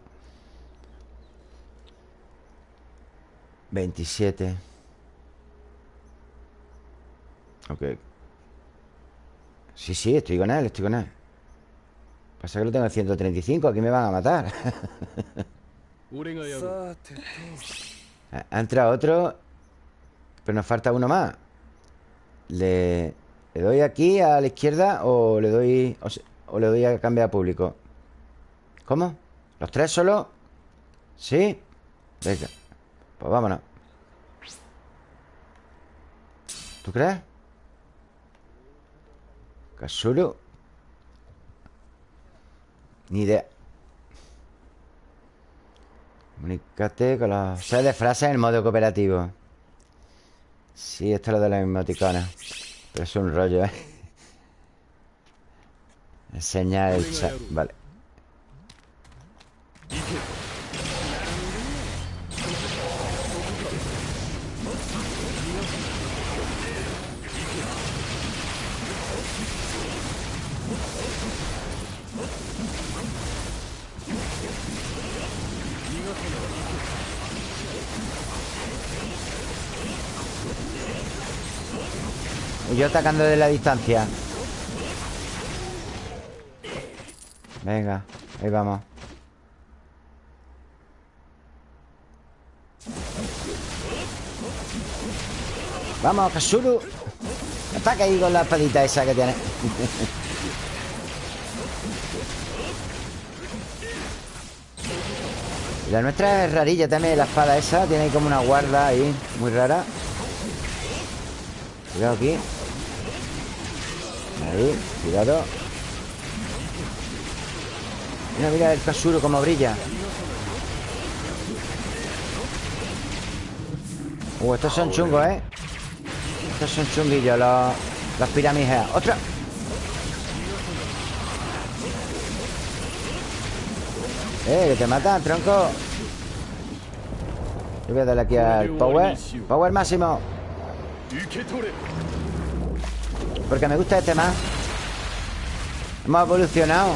27 Ok Sí, sí, estoy con él, estoy con él Pasa que lo tengo en 135 Aquí me van a matar *laughs* Ha entrado otro Pero nos falta uno más ¿Le, ¿Le doy aquí a la izquierda O le doy o, o le doy a cambiar a público? ¿Cómo? ¿Los tres solo? ¿Sí? Venga pues vámonos. ¿Tú crees? Kasuru Ni idea. Comunícate con los seis de frases en el modo cooperativo. Sí, esto es lo de la emoticonas Pero es un rollo, ¿eh? Enseñar el chat. Vale Yo atacando de la distancia. Venga, ahí vamos. Vamos, Kasuru. Ataca ahí con la espadita esa que tiene. *laughs* La nuestra es rarilla también, la espada esa. Tiene ahí como una guarda ahí, muy rara. Cuidado aquí Ahí, cuidado. Mira, mira el Kasuro como brilla. Uh, estos son chungos, ¿eh? Estos son chunguillos, los, los pirámides ¡Otra! ¡Eh, que te matan, tronco! Yo voy a darle aquí al power. Power máximo Porque me gusta este más Hemos evolucionado.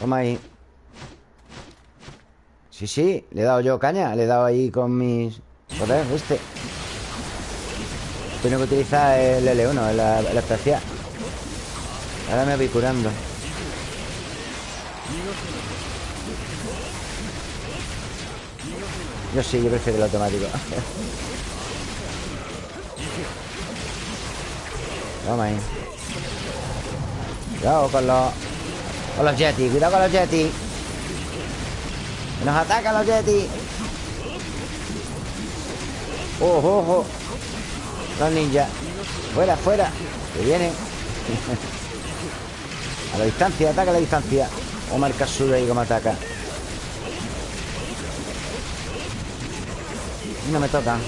Toma ahí. Sí, sí, le he dado yo caña Le he dado ahí con mis... Joder, este. Tengo que utilizar el L1 La, la especial. Ahora me voy curando. Yo sí, yo prefiero el automático *laughs* Vamos ahí. Cuidado con los Con los Yeti, cuidado con los Yeti. Nos atacan los Yeti. Ojo, ojo. Los ninjas Fuera, fuera. Que vienen. *laughs* A la distancia, ataca a la distancia. Omar Kasura ahí como ataca. No me toca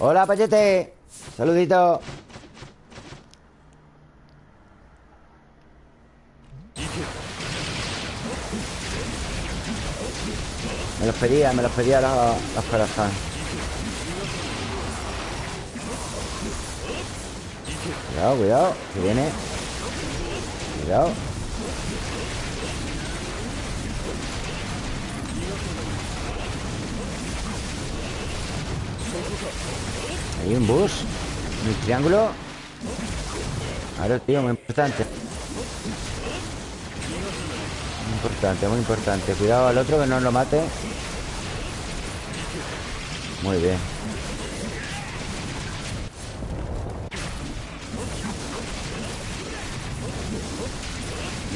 Hola, Payete Saludito Me los pedía, me los pedía los, los corazones Cuidado, cuidado Que viene. Cuidado. Hay un bus Un triángulo. Ahora, tío, muy importante. Muy importante, muy importante. Cuidado al otro que no lo mate Muy bien.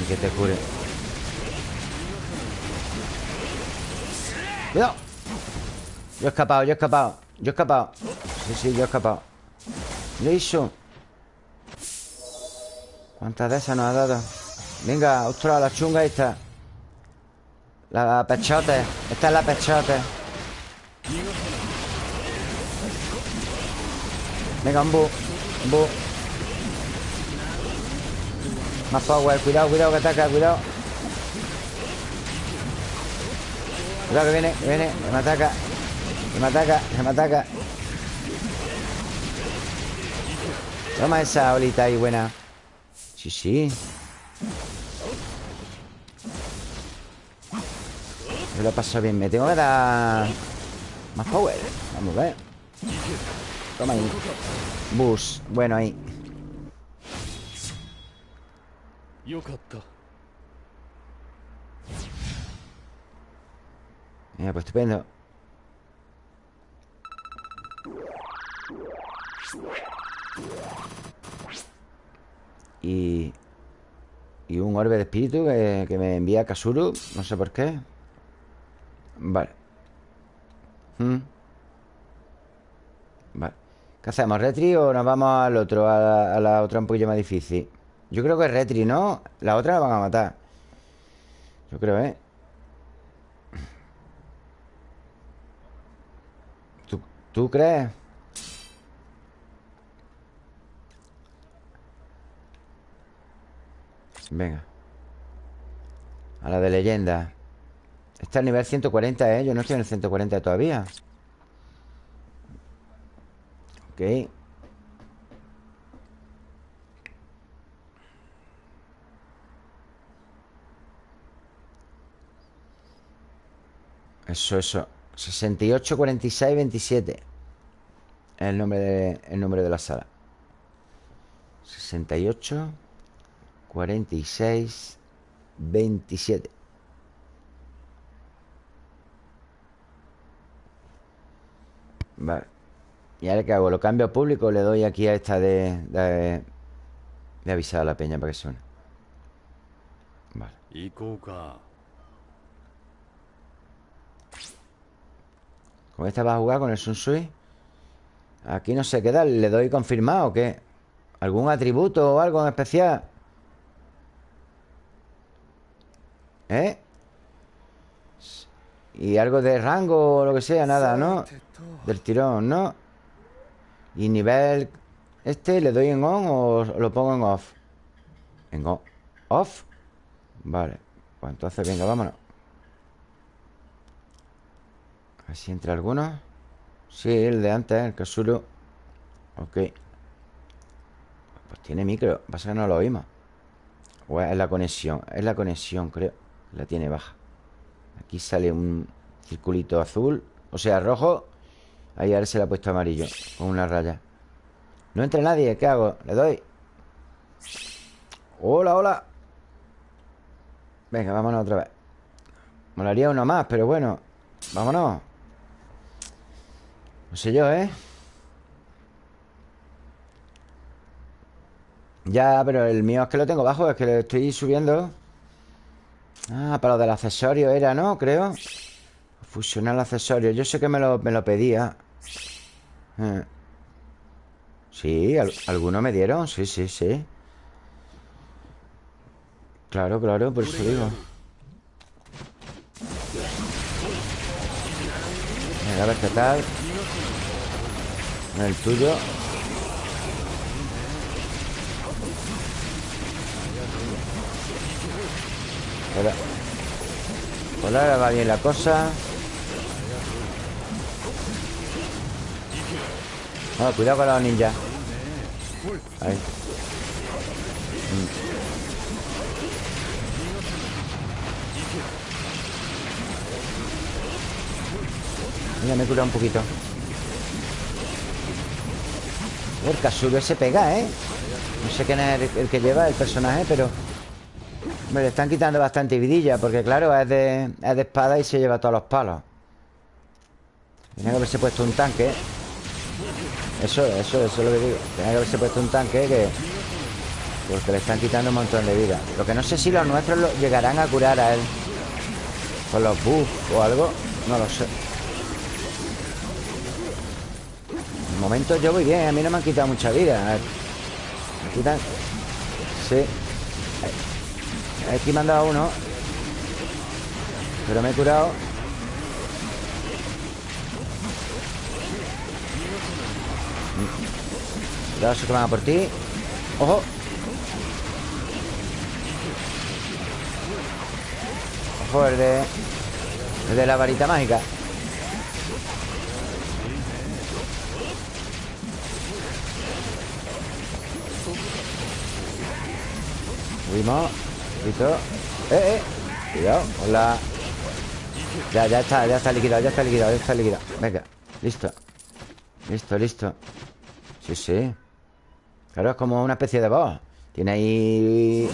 Y que te cure. Cuidado. Yo he escapado, yo he escapado. Yo he escapado. Sí, sí, yo he escapado. ¿Lo hizo? ¿Cuántas de esas nos ha dado? Venga, ostras, la chunga esta. La pechote Esta es la pechote Venga, un bu Un bu Más power, cuidado, cuidado que ataca, cuidado. Cuidado que viene, que viene, que me ataca Que me ataca, que me ataca. Toma esa olita ahí buena. Sí, sí. Me lo paso bien Me tengo que dar Más power. Vamos a ver Toma ahí. Bus. Bueno ahí. Mira, pues estupendo. Y... Y un orbe de espíritu que, que me envía Kasuru. No sé por qué. Vale. ¿Mm? ¿Qué hacemos? ¿Retri o nos vamos al otro? A la, a la, otra un poquillo más difícil Yo creo que es Retri, ¿no? La otra la van a matar Yo creo, ¿eh? ¿Tú, ¿tú crees? Venga A la de leyenda Está al nivel 140, ¿eh? Yo no estoy en el 140 todavía Ok. Eso, eso. 68, 46, 27 el nombre de, el número de la sala. 68 46 27 Vale ¿Y ahora qué hago? ¿Lo cambio a público le doy aquí a esta de, de, de avisar a la peña para que suene? Vale ¿Con esta vas a jugar con el Sunsui? Aquí no sé qué dar ¿Le doy confirmado o qué? ¿Algún atributo o algo en especial? ¿Eh? Y algo de rango o lo que sea, nada, ¿no? Del tirón, ¿no? Y nivel... ¿Este le doy en on o lo pongo en off? En on. ¿Off? Vale Pues entonces, venga, vámonos A ver si entra alguno Sí, el de antes, el Kasuru Ok Pues tiene micro Pasa que no lo oímos O es la conexión Es la conexión, creo La tiene baja Aquí sale un circulito azul O sea, rojo Ahí ahora se le ha puesto amarillo Con una raya. No entra nadie, ¿qué hago? Le doy. Hola, hola. Venga, vámonos otra vez. Molaría uno más, pero bueno Vámonos. No sé yo, ¿eh? Ya, pero el mío es que lo tengo bajo Es que lo estoy subiendo. Ah, para lo del accesorio era, ¿no? Creo Fusionar el accesorio Yo sé que me lo, me lo pedía. Eh. Sí, algunos me dieron. Sí, sí, sí. Claro, claro, por eso digo. Venga, a ver qué tal. El tuyo. Por ahora va bien la cosa No, cuidado con los ninjas Ahí. Mm. Mira, me he curado un poquito. El Kasuru se pega, ¿eh? No sé quién es el, que lleva el personaje, pero... Me le están quitando bastante vidilla Porque claro, es de, es de espada y se lleva todos los palos. Tiene que haberse puesto un tanque Eso, eso, eso es lo que digo. Tiene que haberse puesto un tanque que... Porque le están quitando un montón de vida. Lo que no sé si los nuestros llegarán a curar a él. Con los buffs o algo No lo sé. Momento yo voy bien A mí no me han quitado mucha vida. Me quitan Sí. Aquí me han dado uno Pero me he curado Se que van a por ti. ¡Ojo! Ojo, el de... De la varita mágica. Subimos Listo. Eh, eh. Cuidado Hola Ya, ya está Ya está liquidado Ya está liquidado Ya está liquidado. Venga Listo. Listo, listo. Sí, sí Claro, es como una especie de boss Tiene ahí...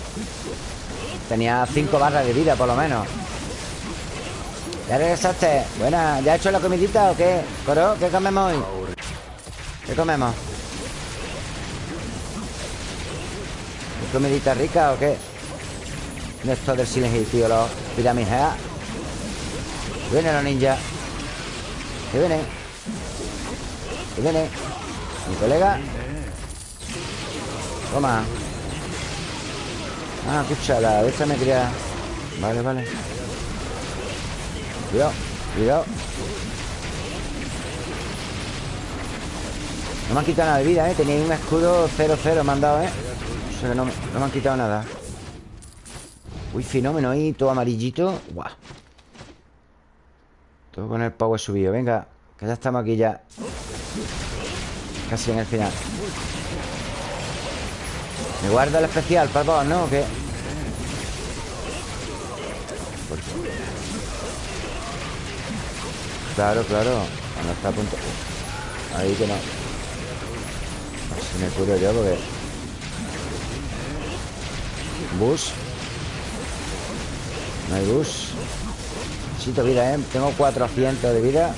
Tenía cinco barras de vida, por lo menos ¿Ya regresaste? Buena, ¿ya has hecho la comidita o qué? ¿Coro? ¿Qué comemos hoy? ¿Qué comemos? ¿Comidita rica o qué? Esto del silencio, tío, los pirámides Vienen los ninjas Que vienen Que vienen Mi colega Toma. Ah, escúchala, esta me quería Vale, vale. Cuidado, cuidado. No me han quitado nada de vida, ¿eh? Tenía un escudo 0-0 me han dado, ¿eh? O sea que no, me han quitado nada. Uy, fenómeno ahí, todo amarillito. Guau Todo con el power subido. Venga, que ya estamos aquí ya. Casi en el final Me guarda el especial para vos, ¿no? ¿O qué? Claro, claro Cuando está a punto Ahí que no Si me curo yo porque... Bus. No hay bus. Necesito vida, ¿eh? Tengo 400 de vida.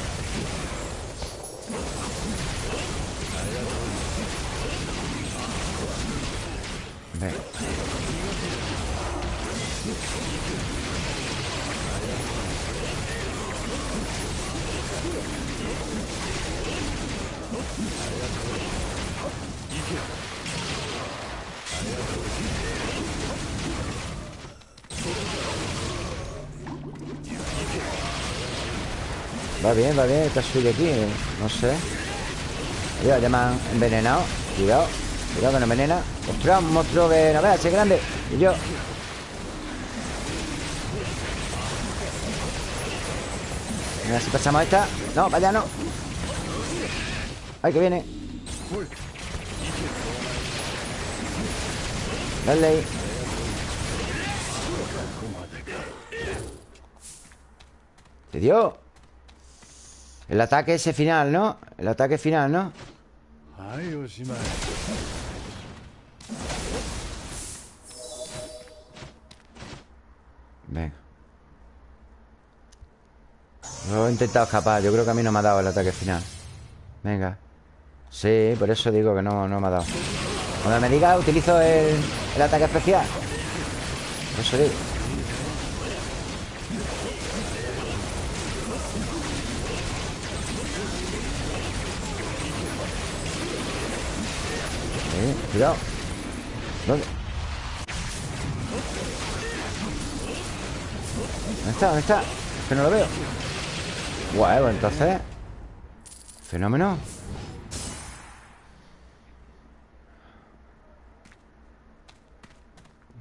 Va bien, va bien, está suyo aquí No sé. Ya, me han envenenado. Cuidado, cuidado que no envenena. Ostras, un monstruo que no veas, es grande. Y yo. Mira si pasamos esta. No, vaya, no. Ay, que viene. Dale ahí. ¿Te dio? El ataque ese final, ¿no? El ataque final, ¿no? Venga. Lo he intentado escapar. Yo creo que a mí no me ha dado el ataque final. Venga. Sí, por eso digo que no, no me ha dado. Cuando me diga utilizo el, el ataque especial. Por eso digo Cuidado ¿Dónde? ¿Dónde está? ¿Dónde está? que no lo veo Guau, entonces Fenómeno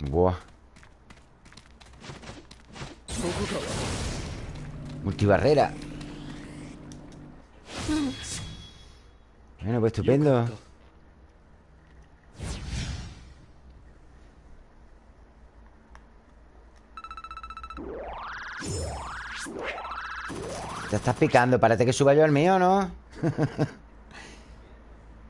Buah Multibarrera Bueno, pues estupendo Te estás picando. Parece que suba yo el mío, ¿no? *laughs*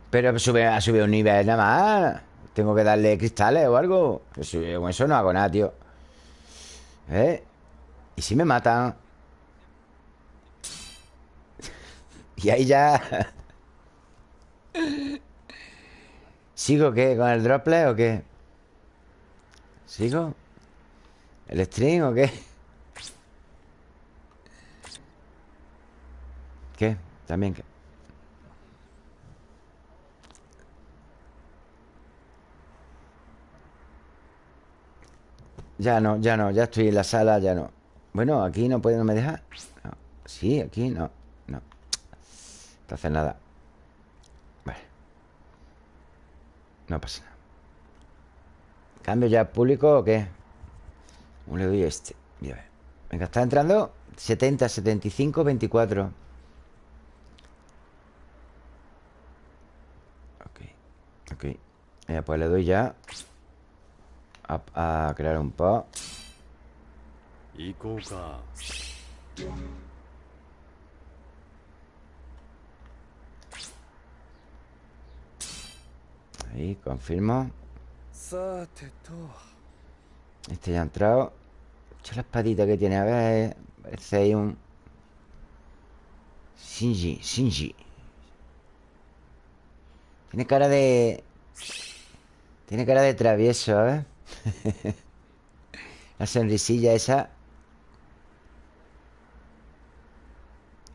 Pero sube, ha subido un nivel nada más. Tengo que darle cristales o algo. Con eso no hago nada, tío. ¿Eh? ¿Y si me matan? *laughs* y ahí ya... *laughs* ¿Sigo qué? ¿Con el droplet o qué? ¿Sigo? ¿El string o qué? ¿Qué? También que... Ya no, ya no, ya estoy en la sala, ya no. Bueno, aquí no puede, no me deja. Sí, aquí no, no. Entonces nada. Vale. No pasa nada. ¿Cambio ya público o qué? ¿Cómo le doy este? Venga, está entrando 70, 75, 24 Ok. Ya, Pues le doy ya a, crear un pa Ahí, confirmo. Este ya ha entrado. Echa la espadita que tiene A ver, parece ahí un Shinji, Shinji tiene cara de... Tiene cara de travieso, ¿eh? *laughs* La sonrisilla esa.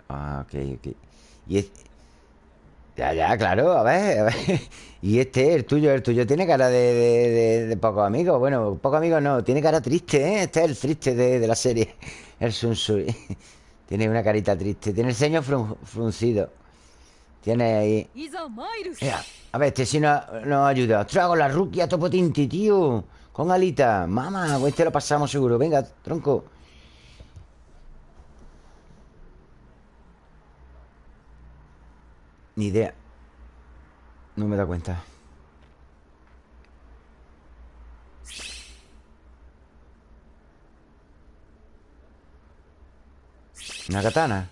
Ah, ok, ok. Y es... Ya, ya, claro, a ver, a ver. *laughs* Y este, el tuyo, el tuyo Tiene cara de, de, pocos amigos Bueno, pocos amigos no, tiene cara triste, ¿eh? Este es el triste de, la serie *laughs* El Sunsui Tiene una carita triste Tiene el ceño fruncido tiene ahí... a ver, este sí nos, nos ayuda. Trago la ruquia topotinti, tío. Con alita. Mamá, este lo pasamos seguro. Venga, tronco. Ni idea. No me da cuenta. Una katana.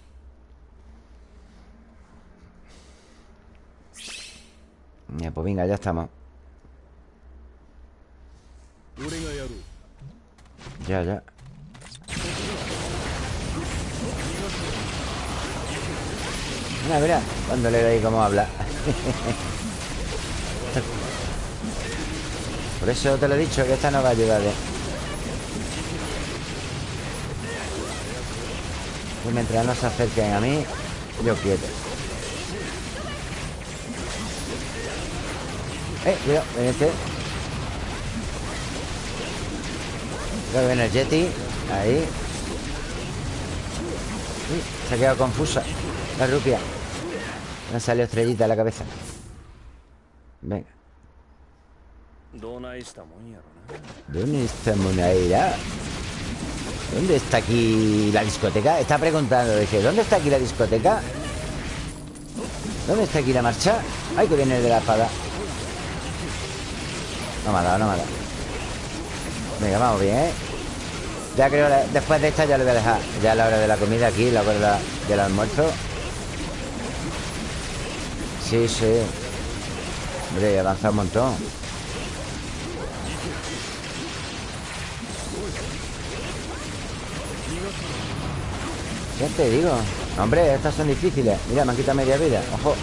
Ya, pues venga, ya estamos. Ya, ya. Mira, mira Cuando le doy cómo habla. Por eso te lo he dicho Que esta no va a ayudar ¿eh? Y mientras no se acerquen a mí Yo quieto Eh, cuidado, ven este que viene el Yeti Ahí Uy, se ha quedado confusa La rupia Me ha salido estrellita en la cabeza Venga ¿Dónde está Monaira? ¿Dónde está aquí la discoteca? Está preguntando, dice, ¿dónde está aquí la discoteca? ¿Dónde está aquí la marcha? Ay, que viene el de la espada No me ha dado, no me ha dado. Venga, vamos bien, ¿eh? Ya creo, después de esta ya lo voy a dejar. Ya es la hora de la comida aquí, la hora del almuerzo. Sí, sí. Hombre, avanza un montón. ¿Qué te digo? Hombre, estas son difíciles. Mira, me han quitado media vida. Ojo,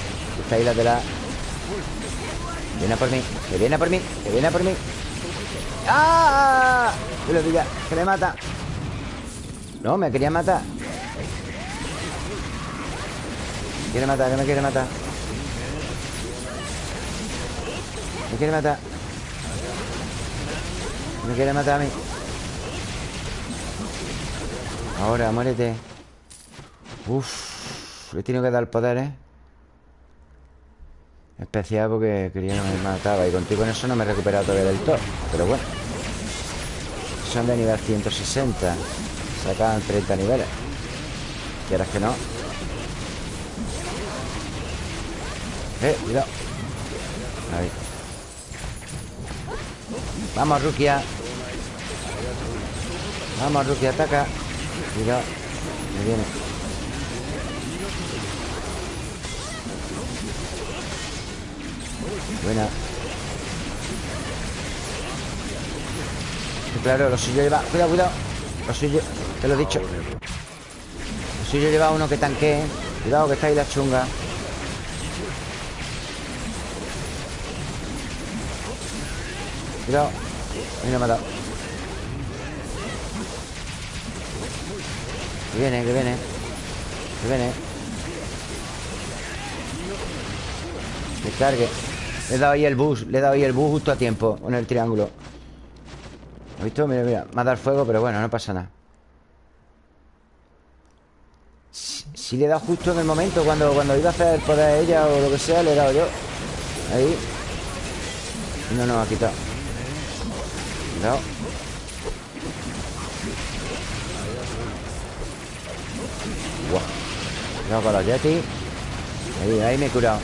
esta isla de la... Viene por mí, que viene por mí, que viene por mí. ¡Ah! Que lo pilla, que me mata. No, me quería matar. Me quiere matar, que me quiere matar. Me quiere matar. Me quiere matar a mí. Ahora, muérete. Uf Le tengo que dar poder, ¿eh? Especial porque quería que me mataba. Y contigo en eso no me he recuperado todavía del todo Pero bueno. Son de nivel 160 Sacan 30 niveles. ¿Quieres que no? Eh, cuidado. Ahí. Vamos, Rukia. Vamos, Rukia, ataca. Cuidado. Me viene Buena. Claro, lo suyo lleva... Cuidado, cuidado. Lo suyo... Te lo he dicho. Lo suyo lleva uno que tanquee Cuidado que está ahí la chunga. Cuidado. Ahí no me ha dado. Que viene, que viene. Que viene. Que cargue le he dado ahí el bus Le he dado ahí el bus justo a tiempo Con el triángulo. ¿Has visto? Mira, mira Me ha dado fuego Pero bueno, no pasa nada. Si, le he dado justo en el momento cuando, cuando iba a hacer el poder ella O lo que sea Le he dado yo. Ahí. No nos ha quitado. Cuidado Cuidado con los Yeti. Ahí, ahí me he curado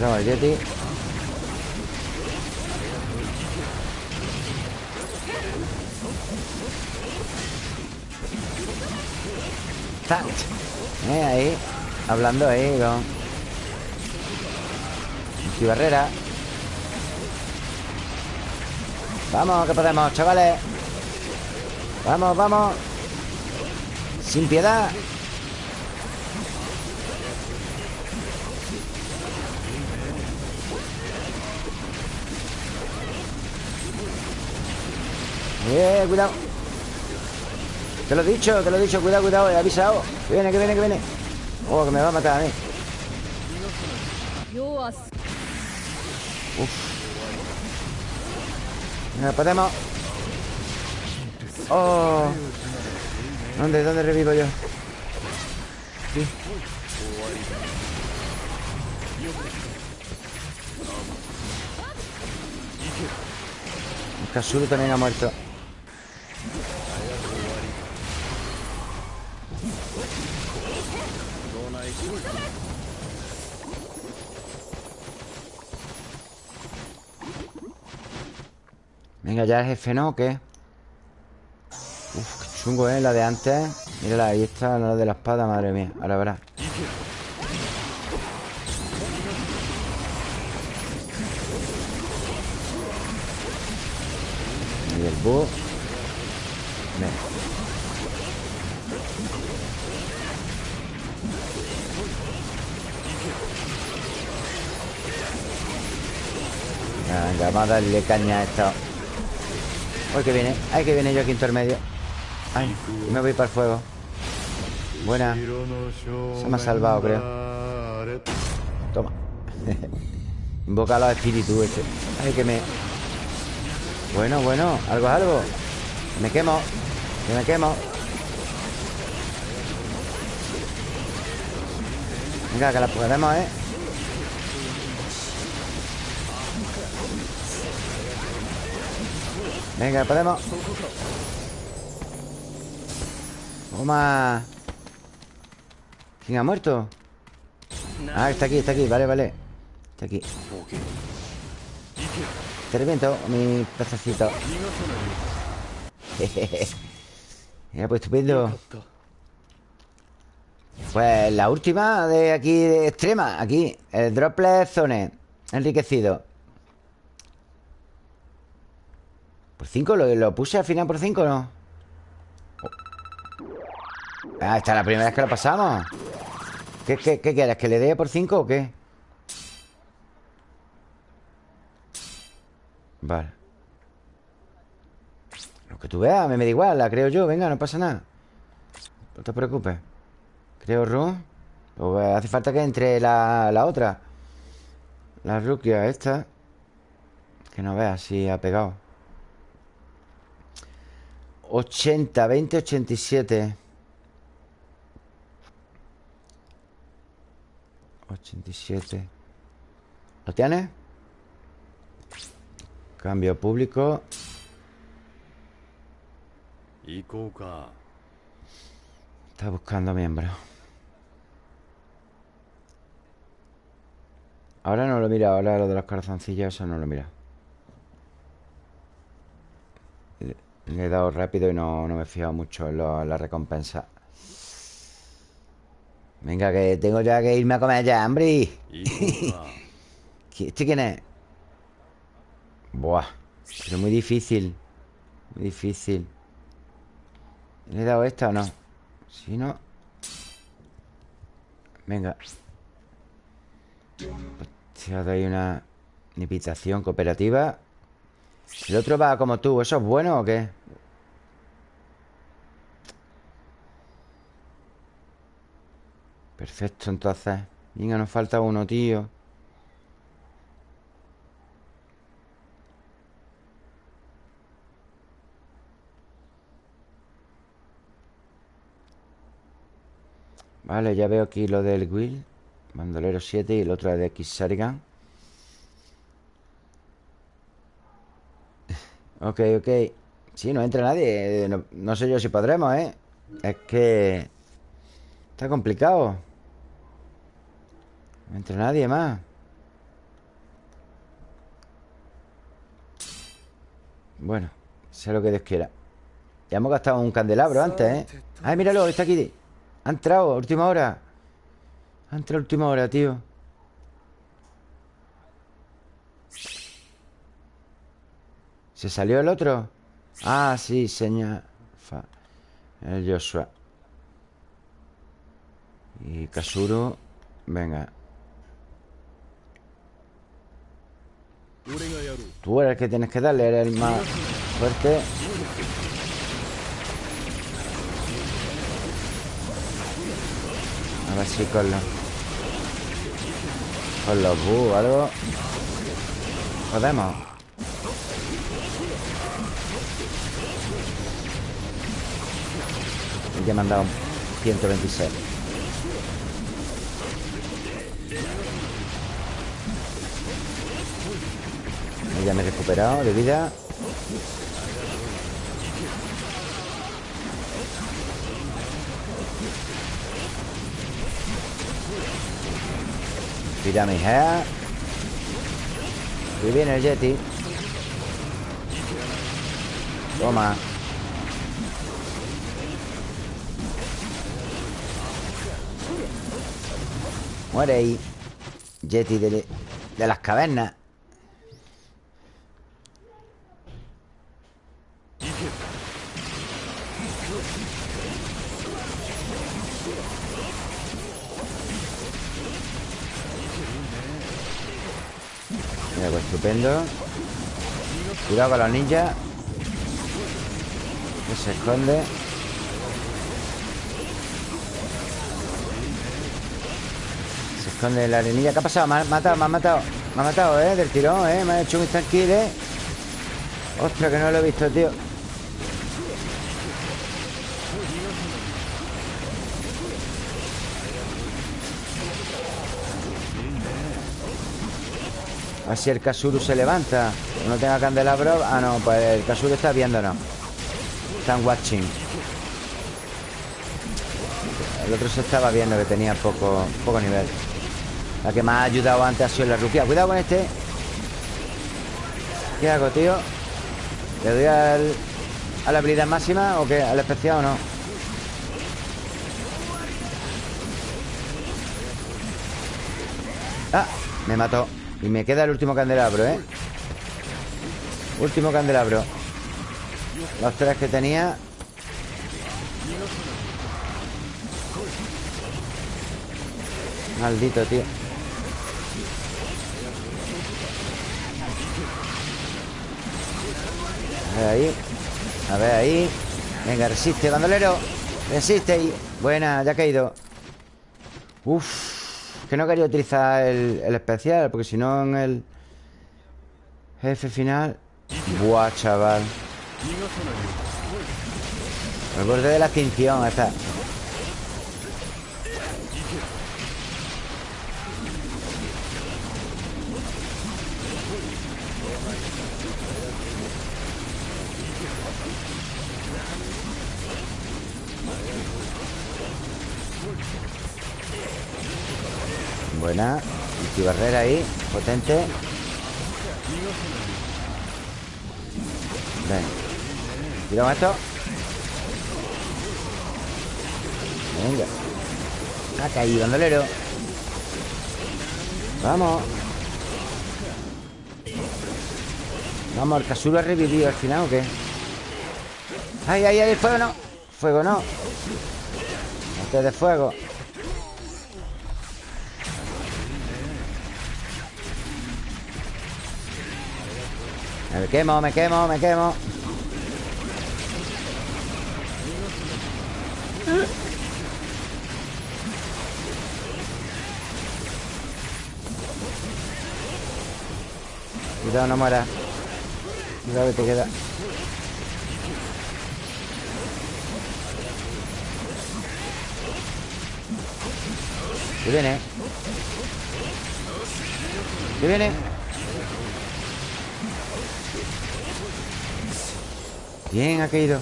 no, el Yeti. Eh, ahí Hablando ahí con Barrera. Vamos, que podemos, chavales. Vamos, vamos. Sin piedad Eh, cuidado. Te lo he dicho, te lo he dicho Cuidado, cuidado, he avisado Que viene, que viene, que viene. Oh, que me va a matar a mí. Uf. Venga, podemos Oh. ¿Dónde, dónde revivo yo? Aquí Kasuru también ha muerto Venga, ya es jefe, ¿no? ¿O qué? Uf, qué chungo, ¿eh? La de antes. Mírala, ahí está la de la espada, madre mía. Ahora verás. Y el búho. Venga. Venga, vamos a darle caña a esto. Uy, que viene. Ay, que viene yo aquí intermedio. Ay, me voy para el fuego. Buena. Se me ha salvado, creo. Toma. *laughs* Invoca a los espíritus este. Ay, que me... Bueno, bueno. Algo algo. Me quemo. Que me quemo. Venga, que la podemos, ¿eh? Venga, podemos Toma ¿Quién ha muerto? Ah, está aquí, está aquí, vale, vale. Está aquí. Te reviento, mi pececito. *laughs* Mira, pues estupendo. Pues la última de aquí de extrema. Aquí, el droplet zone. Enriquecido ¿Por 5? ¿Lo, ¿Lo, puse al final por 5 o no? Ah, esta es la primera vez que lo pasamos ¿Qué, qué, qué quieres? ¿Que le dé por 5 o qué? Vale Lo que tú veas, me, da igual La creo yo, venga, no pasa nada No te preocupes Creo pues Hace falta que entre la, la otra La rukia esta Que no veas si ha pegado 80, 20, 87 87 ¿Lo tienes? Cambio público. Está buscando miembros Ahora no lo mira Ahora lo de los corazoncillos Eso no lo mira Le he dado rápido y no, me he fijado mucho en, la recompensa. Venga, que tengo ya que irme a comer ya, hambre. *laughs* ¿Este quién es? Buah. Pero muy difícil. Muy difícil. ¿Le he dado esta o no? Si no... Venga. Te ha dado una invitación cooperativa. El otro va como tú. ¿Eso es bueno o qué? Perfecto, entonces. Venga, nos falta uno, tío. Vale, ya veo aquí lo del Will. Bandolero 7 y el otro de X Sarigan *laughs* Ok, ok. Sí, no entra nadie. No, no sé yo si podremos, ¿eh? Es que... Está complicado no entra nadie más. Bueno, sé lo que Dios quiera. Ya hemos gastado un candelabro antes, ¿eh? ¡Ay, míralo! Está aquí. Ha entrado, última hora. Ha entrado última hora, tío. ¿Se salió el otro? Ah, sí, señor. El Joshua. Y Kasuro Venga Tú eres el que tienes que darle, eres el más fuerte. A ver si con los... Con los bu algo... Podemos. Ya me han dado 126. Ya me he recuperado de vida. Mi hair. Y viene el Yeti. Toma. Muere ahí. Yeti de, de las cavernas Cuidado con los ninjas Que se esconde Se esconde la arenilla ¿Qué ha pasado? Me ha matado, me ha matado Me ha matado, ¿eh? Del tirón, ¿eh? Me ha hecho un tranquilo, ¿eh? Ostras, que no lo he visto, tío A ver si el Kasuru se levanta. No tenga candelabro. Ah, no, pues el Kasuru está viéndonos Están watching. El otro se estaba viendo que tenía poco, poco nivel. La que me ha ayudado antes ha sido la rupia. Cuidado con este. ¿Qué hago, tío? ¿Le doy al, a la habilidad máxima o qué? ¿Al especial o no? Ah, me mató y me queda el último candelabro, ¿eh? Último candelabro. Los tres que tenía. Maldito, tío. A ver ahí. A ver ahí. Venga, resiste, bandolero. Resiste ahí Buena, ya ha caído. Uf que no quería utilizar el, especial Porque si no en el Jefe final Buah, chaval. El borde de la extinción Esta Buena barrera ahí Potente. Ven. Cuidado esto Venga. Ha caído, bandolero. Vamos. Vamos, el Kasuro ha revivido al final o qué ¡Ay, ay, ay! ¡Fuego no! ¡Fuego no! Este de fuego Me quemo, me quemo, me quemo Cuidado, no muera Cuidado que te queda ¿Qué viene? ¿Qué viene? Bien, ha caído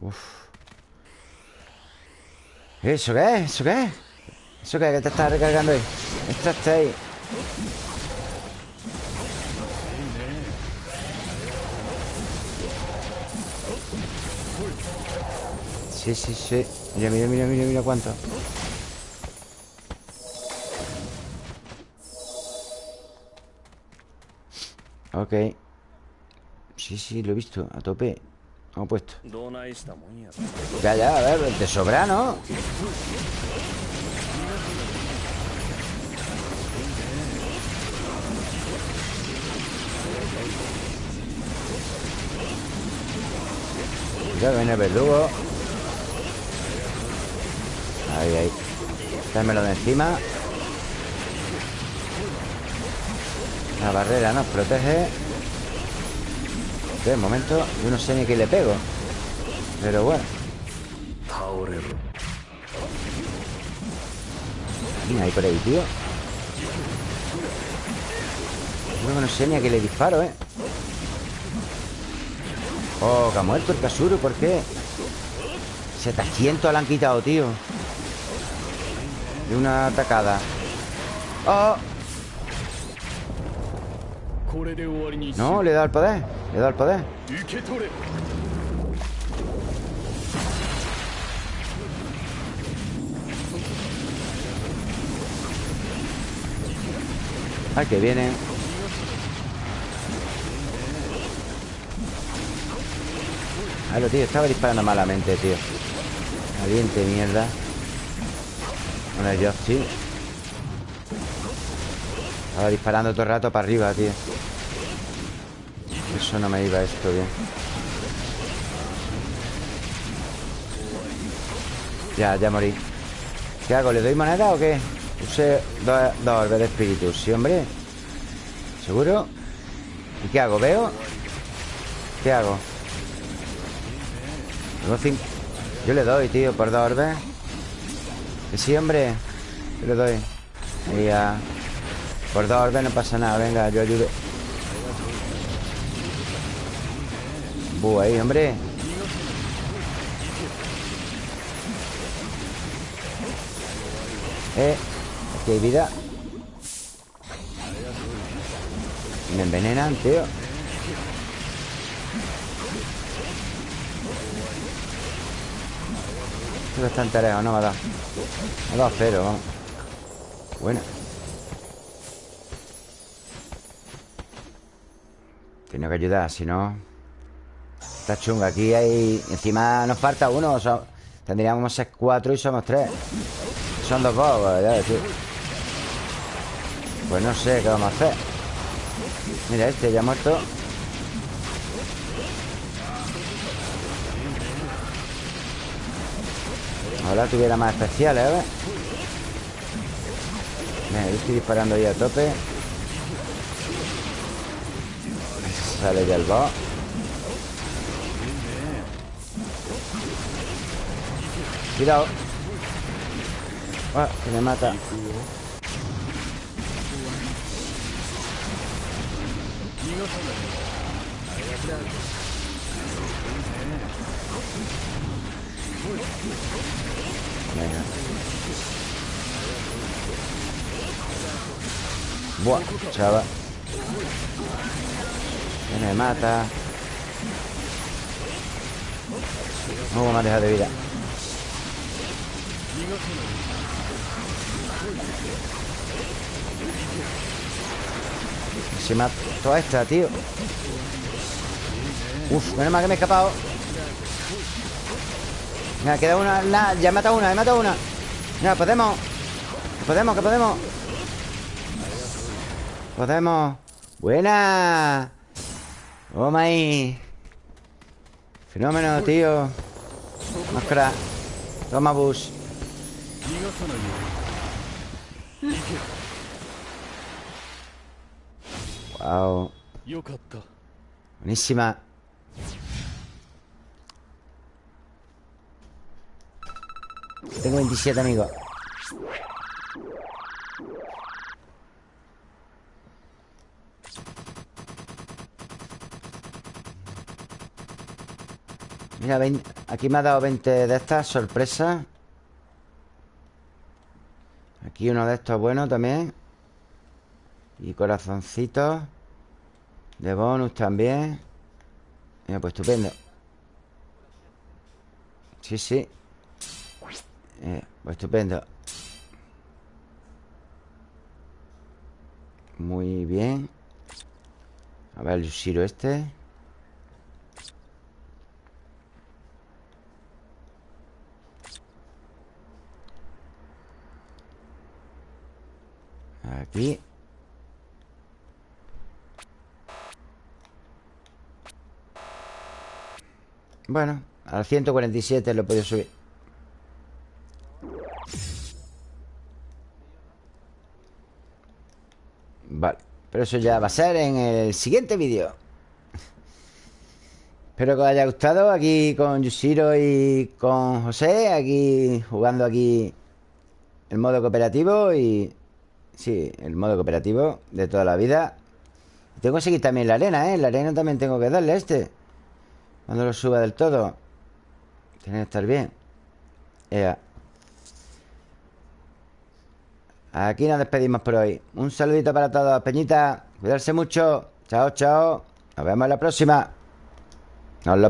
Uf. ¿Eso qué es? ¿Eso qué es? ¿Eso qué es? ¿Qué te está recargando ahí? Esto está ahí Sí, sí, sí Mira, mira, mira, mira, mira cuánto Ok. Sí, sí, lo he visto, a tope. Hemos puesto. Ya, ya, a ver, te sobra, ¿no? Ya viene el verdugo. Ahí, ahí. Dármelo de encima La barrera nos protege. De momento. Yo no sé ni qué le pego. Pero bueno. Mira, ahí por ahí, tío. Yo no sé ni a qué le disparo, ¿eh? Oh, que ha muerto el Kasuru, ¿por qué? 700 le han quitado, tío. De una atacada. Oh no, le da el poder Le da el poder Ah, que viene. Lo tío, estaba disparando malamente, tío. Caliente mierda. Bueno, Dios, tío Estaba disparando todo el rato para arriba, tío Eso no me iba esto bien Ya, ya morí ¿Qué hago? ¿Le doy moneda o qué? Use dos, dos orbes de espíritu Sí, hombre ¿Seguro? ¿Y qué hago? ¿Veo? ¿Qué hago? Yo le doy, tío, por dos orbes Que sí, hombre Yo le doy Por dos orbes no pasa nada Venga, yo ayudo Buh, ahí, hombre. Eh Aquí hay vida. Me envenenan, tío. Estoy bastante lejos, no me ha dado Me ha dado cero, vamos. Bueno. Tiene que ayudar, si no Está chunga Aquí hay... Encima nos falta uno o sea, Tendríamos ser cuatro y somos tres. Son dos bobos, ya decir Pues no sé qué vamos a hacer. Mira, este ya ha muerto. Ojalá tuviera más especiales, ¿eh? Mira, yo estoy disparando ahí a tope. *laughs* Sale ya el boss Cuidado Ah, que me mata Venga. Buah, chaval. Que me mata. No me ha dejado de vida. Se mató a esta, tío. Uf, menos mal que me he escapado. Venga, queda una. Nah, ya he matado una, he matado una. Venga, podemos. Podemos, que podemos. Podemos. Buena. Oh my. Fenómeno, tío. Máscara. Toma bus. Wow. Buenísima. Tengo 27 amigos. Mira, aquí me ha dado 20 de estas sorpresas. Aquí uno de estos bueno también. Y corazoncitos. De bonus también. Mira, pues estupendo. Sí, sí. Eh, pues estupendo. Muy bien. A ver el Shiro este. Aquí. Bueno, al 147 lo he podido subir. Vale, pero eso ya va a ser en el siguiente vídeo Espero que os haya gustado Aquí con Yushiro y con José Aquí jugando aquí El modo cooperativo Y Sí, el modo cooperativo de toda la vida. Tengo que seguir también la arena, ¿eh? La arena también tengo que darle este. Cuando lo suba del todo Tiene que estar bien. Aquí nos despedimos por hoy. Un saludito para todos, Peñita. Cuidarse mucho. Chao, chao. Nos vemos en la próxima. Nos lo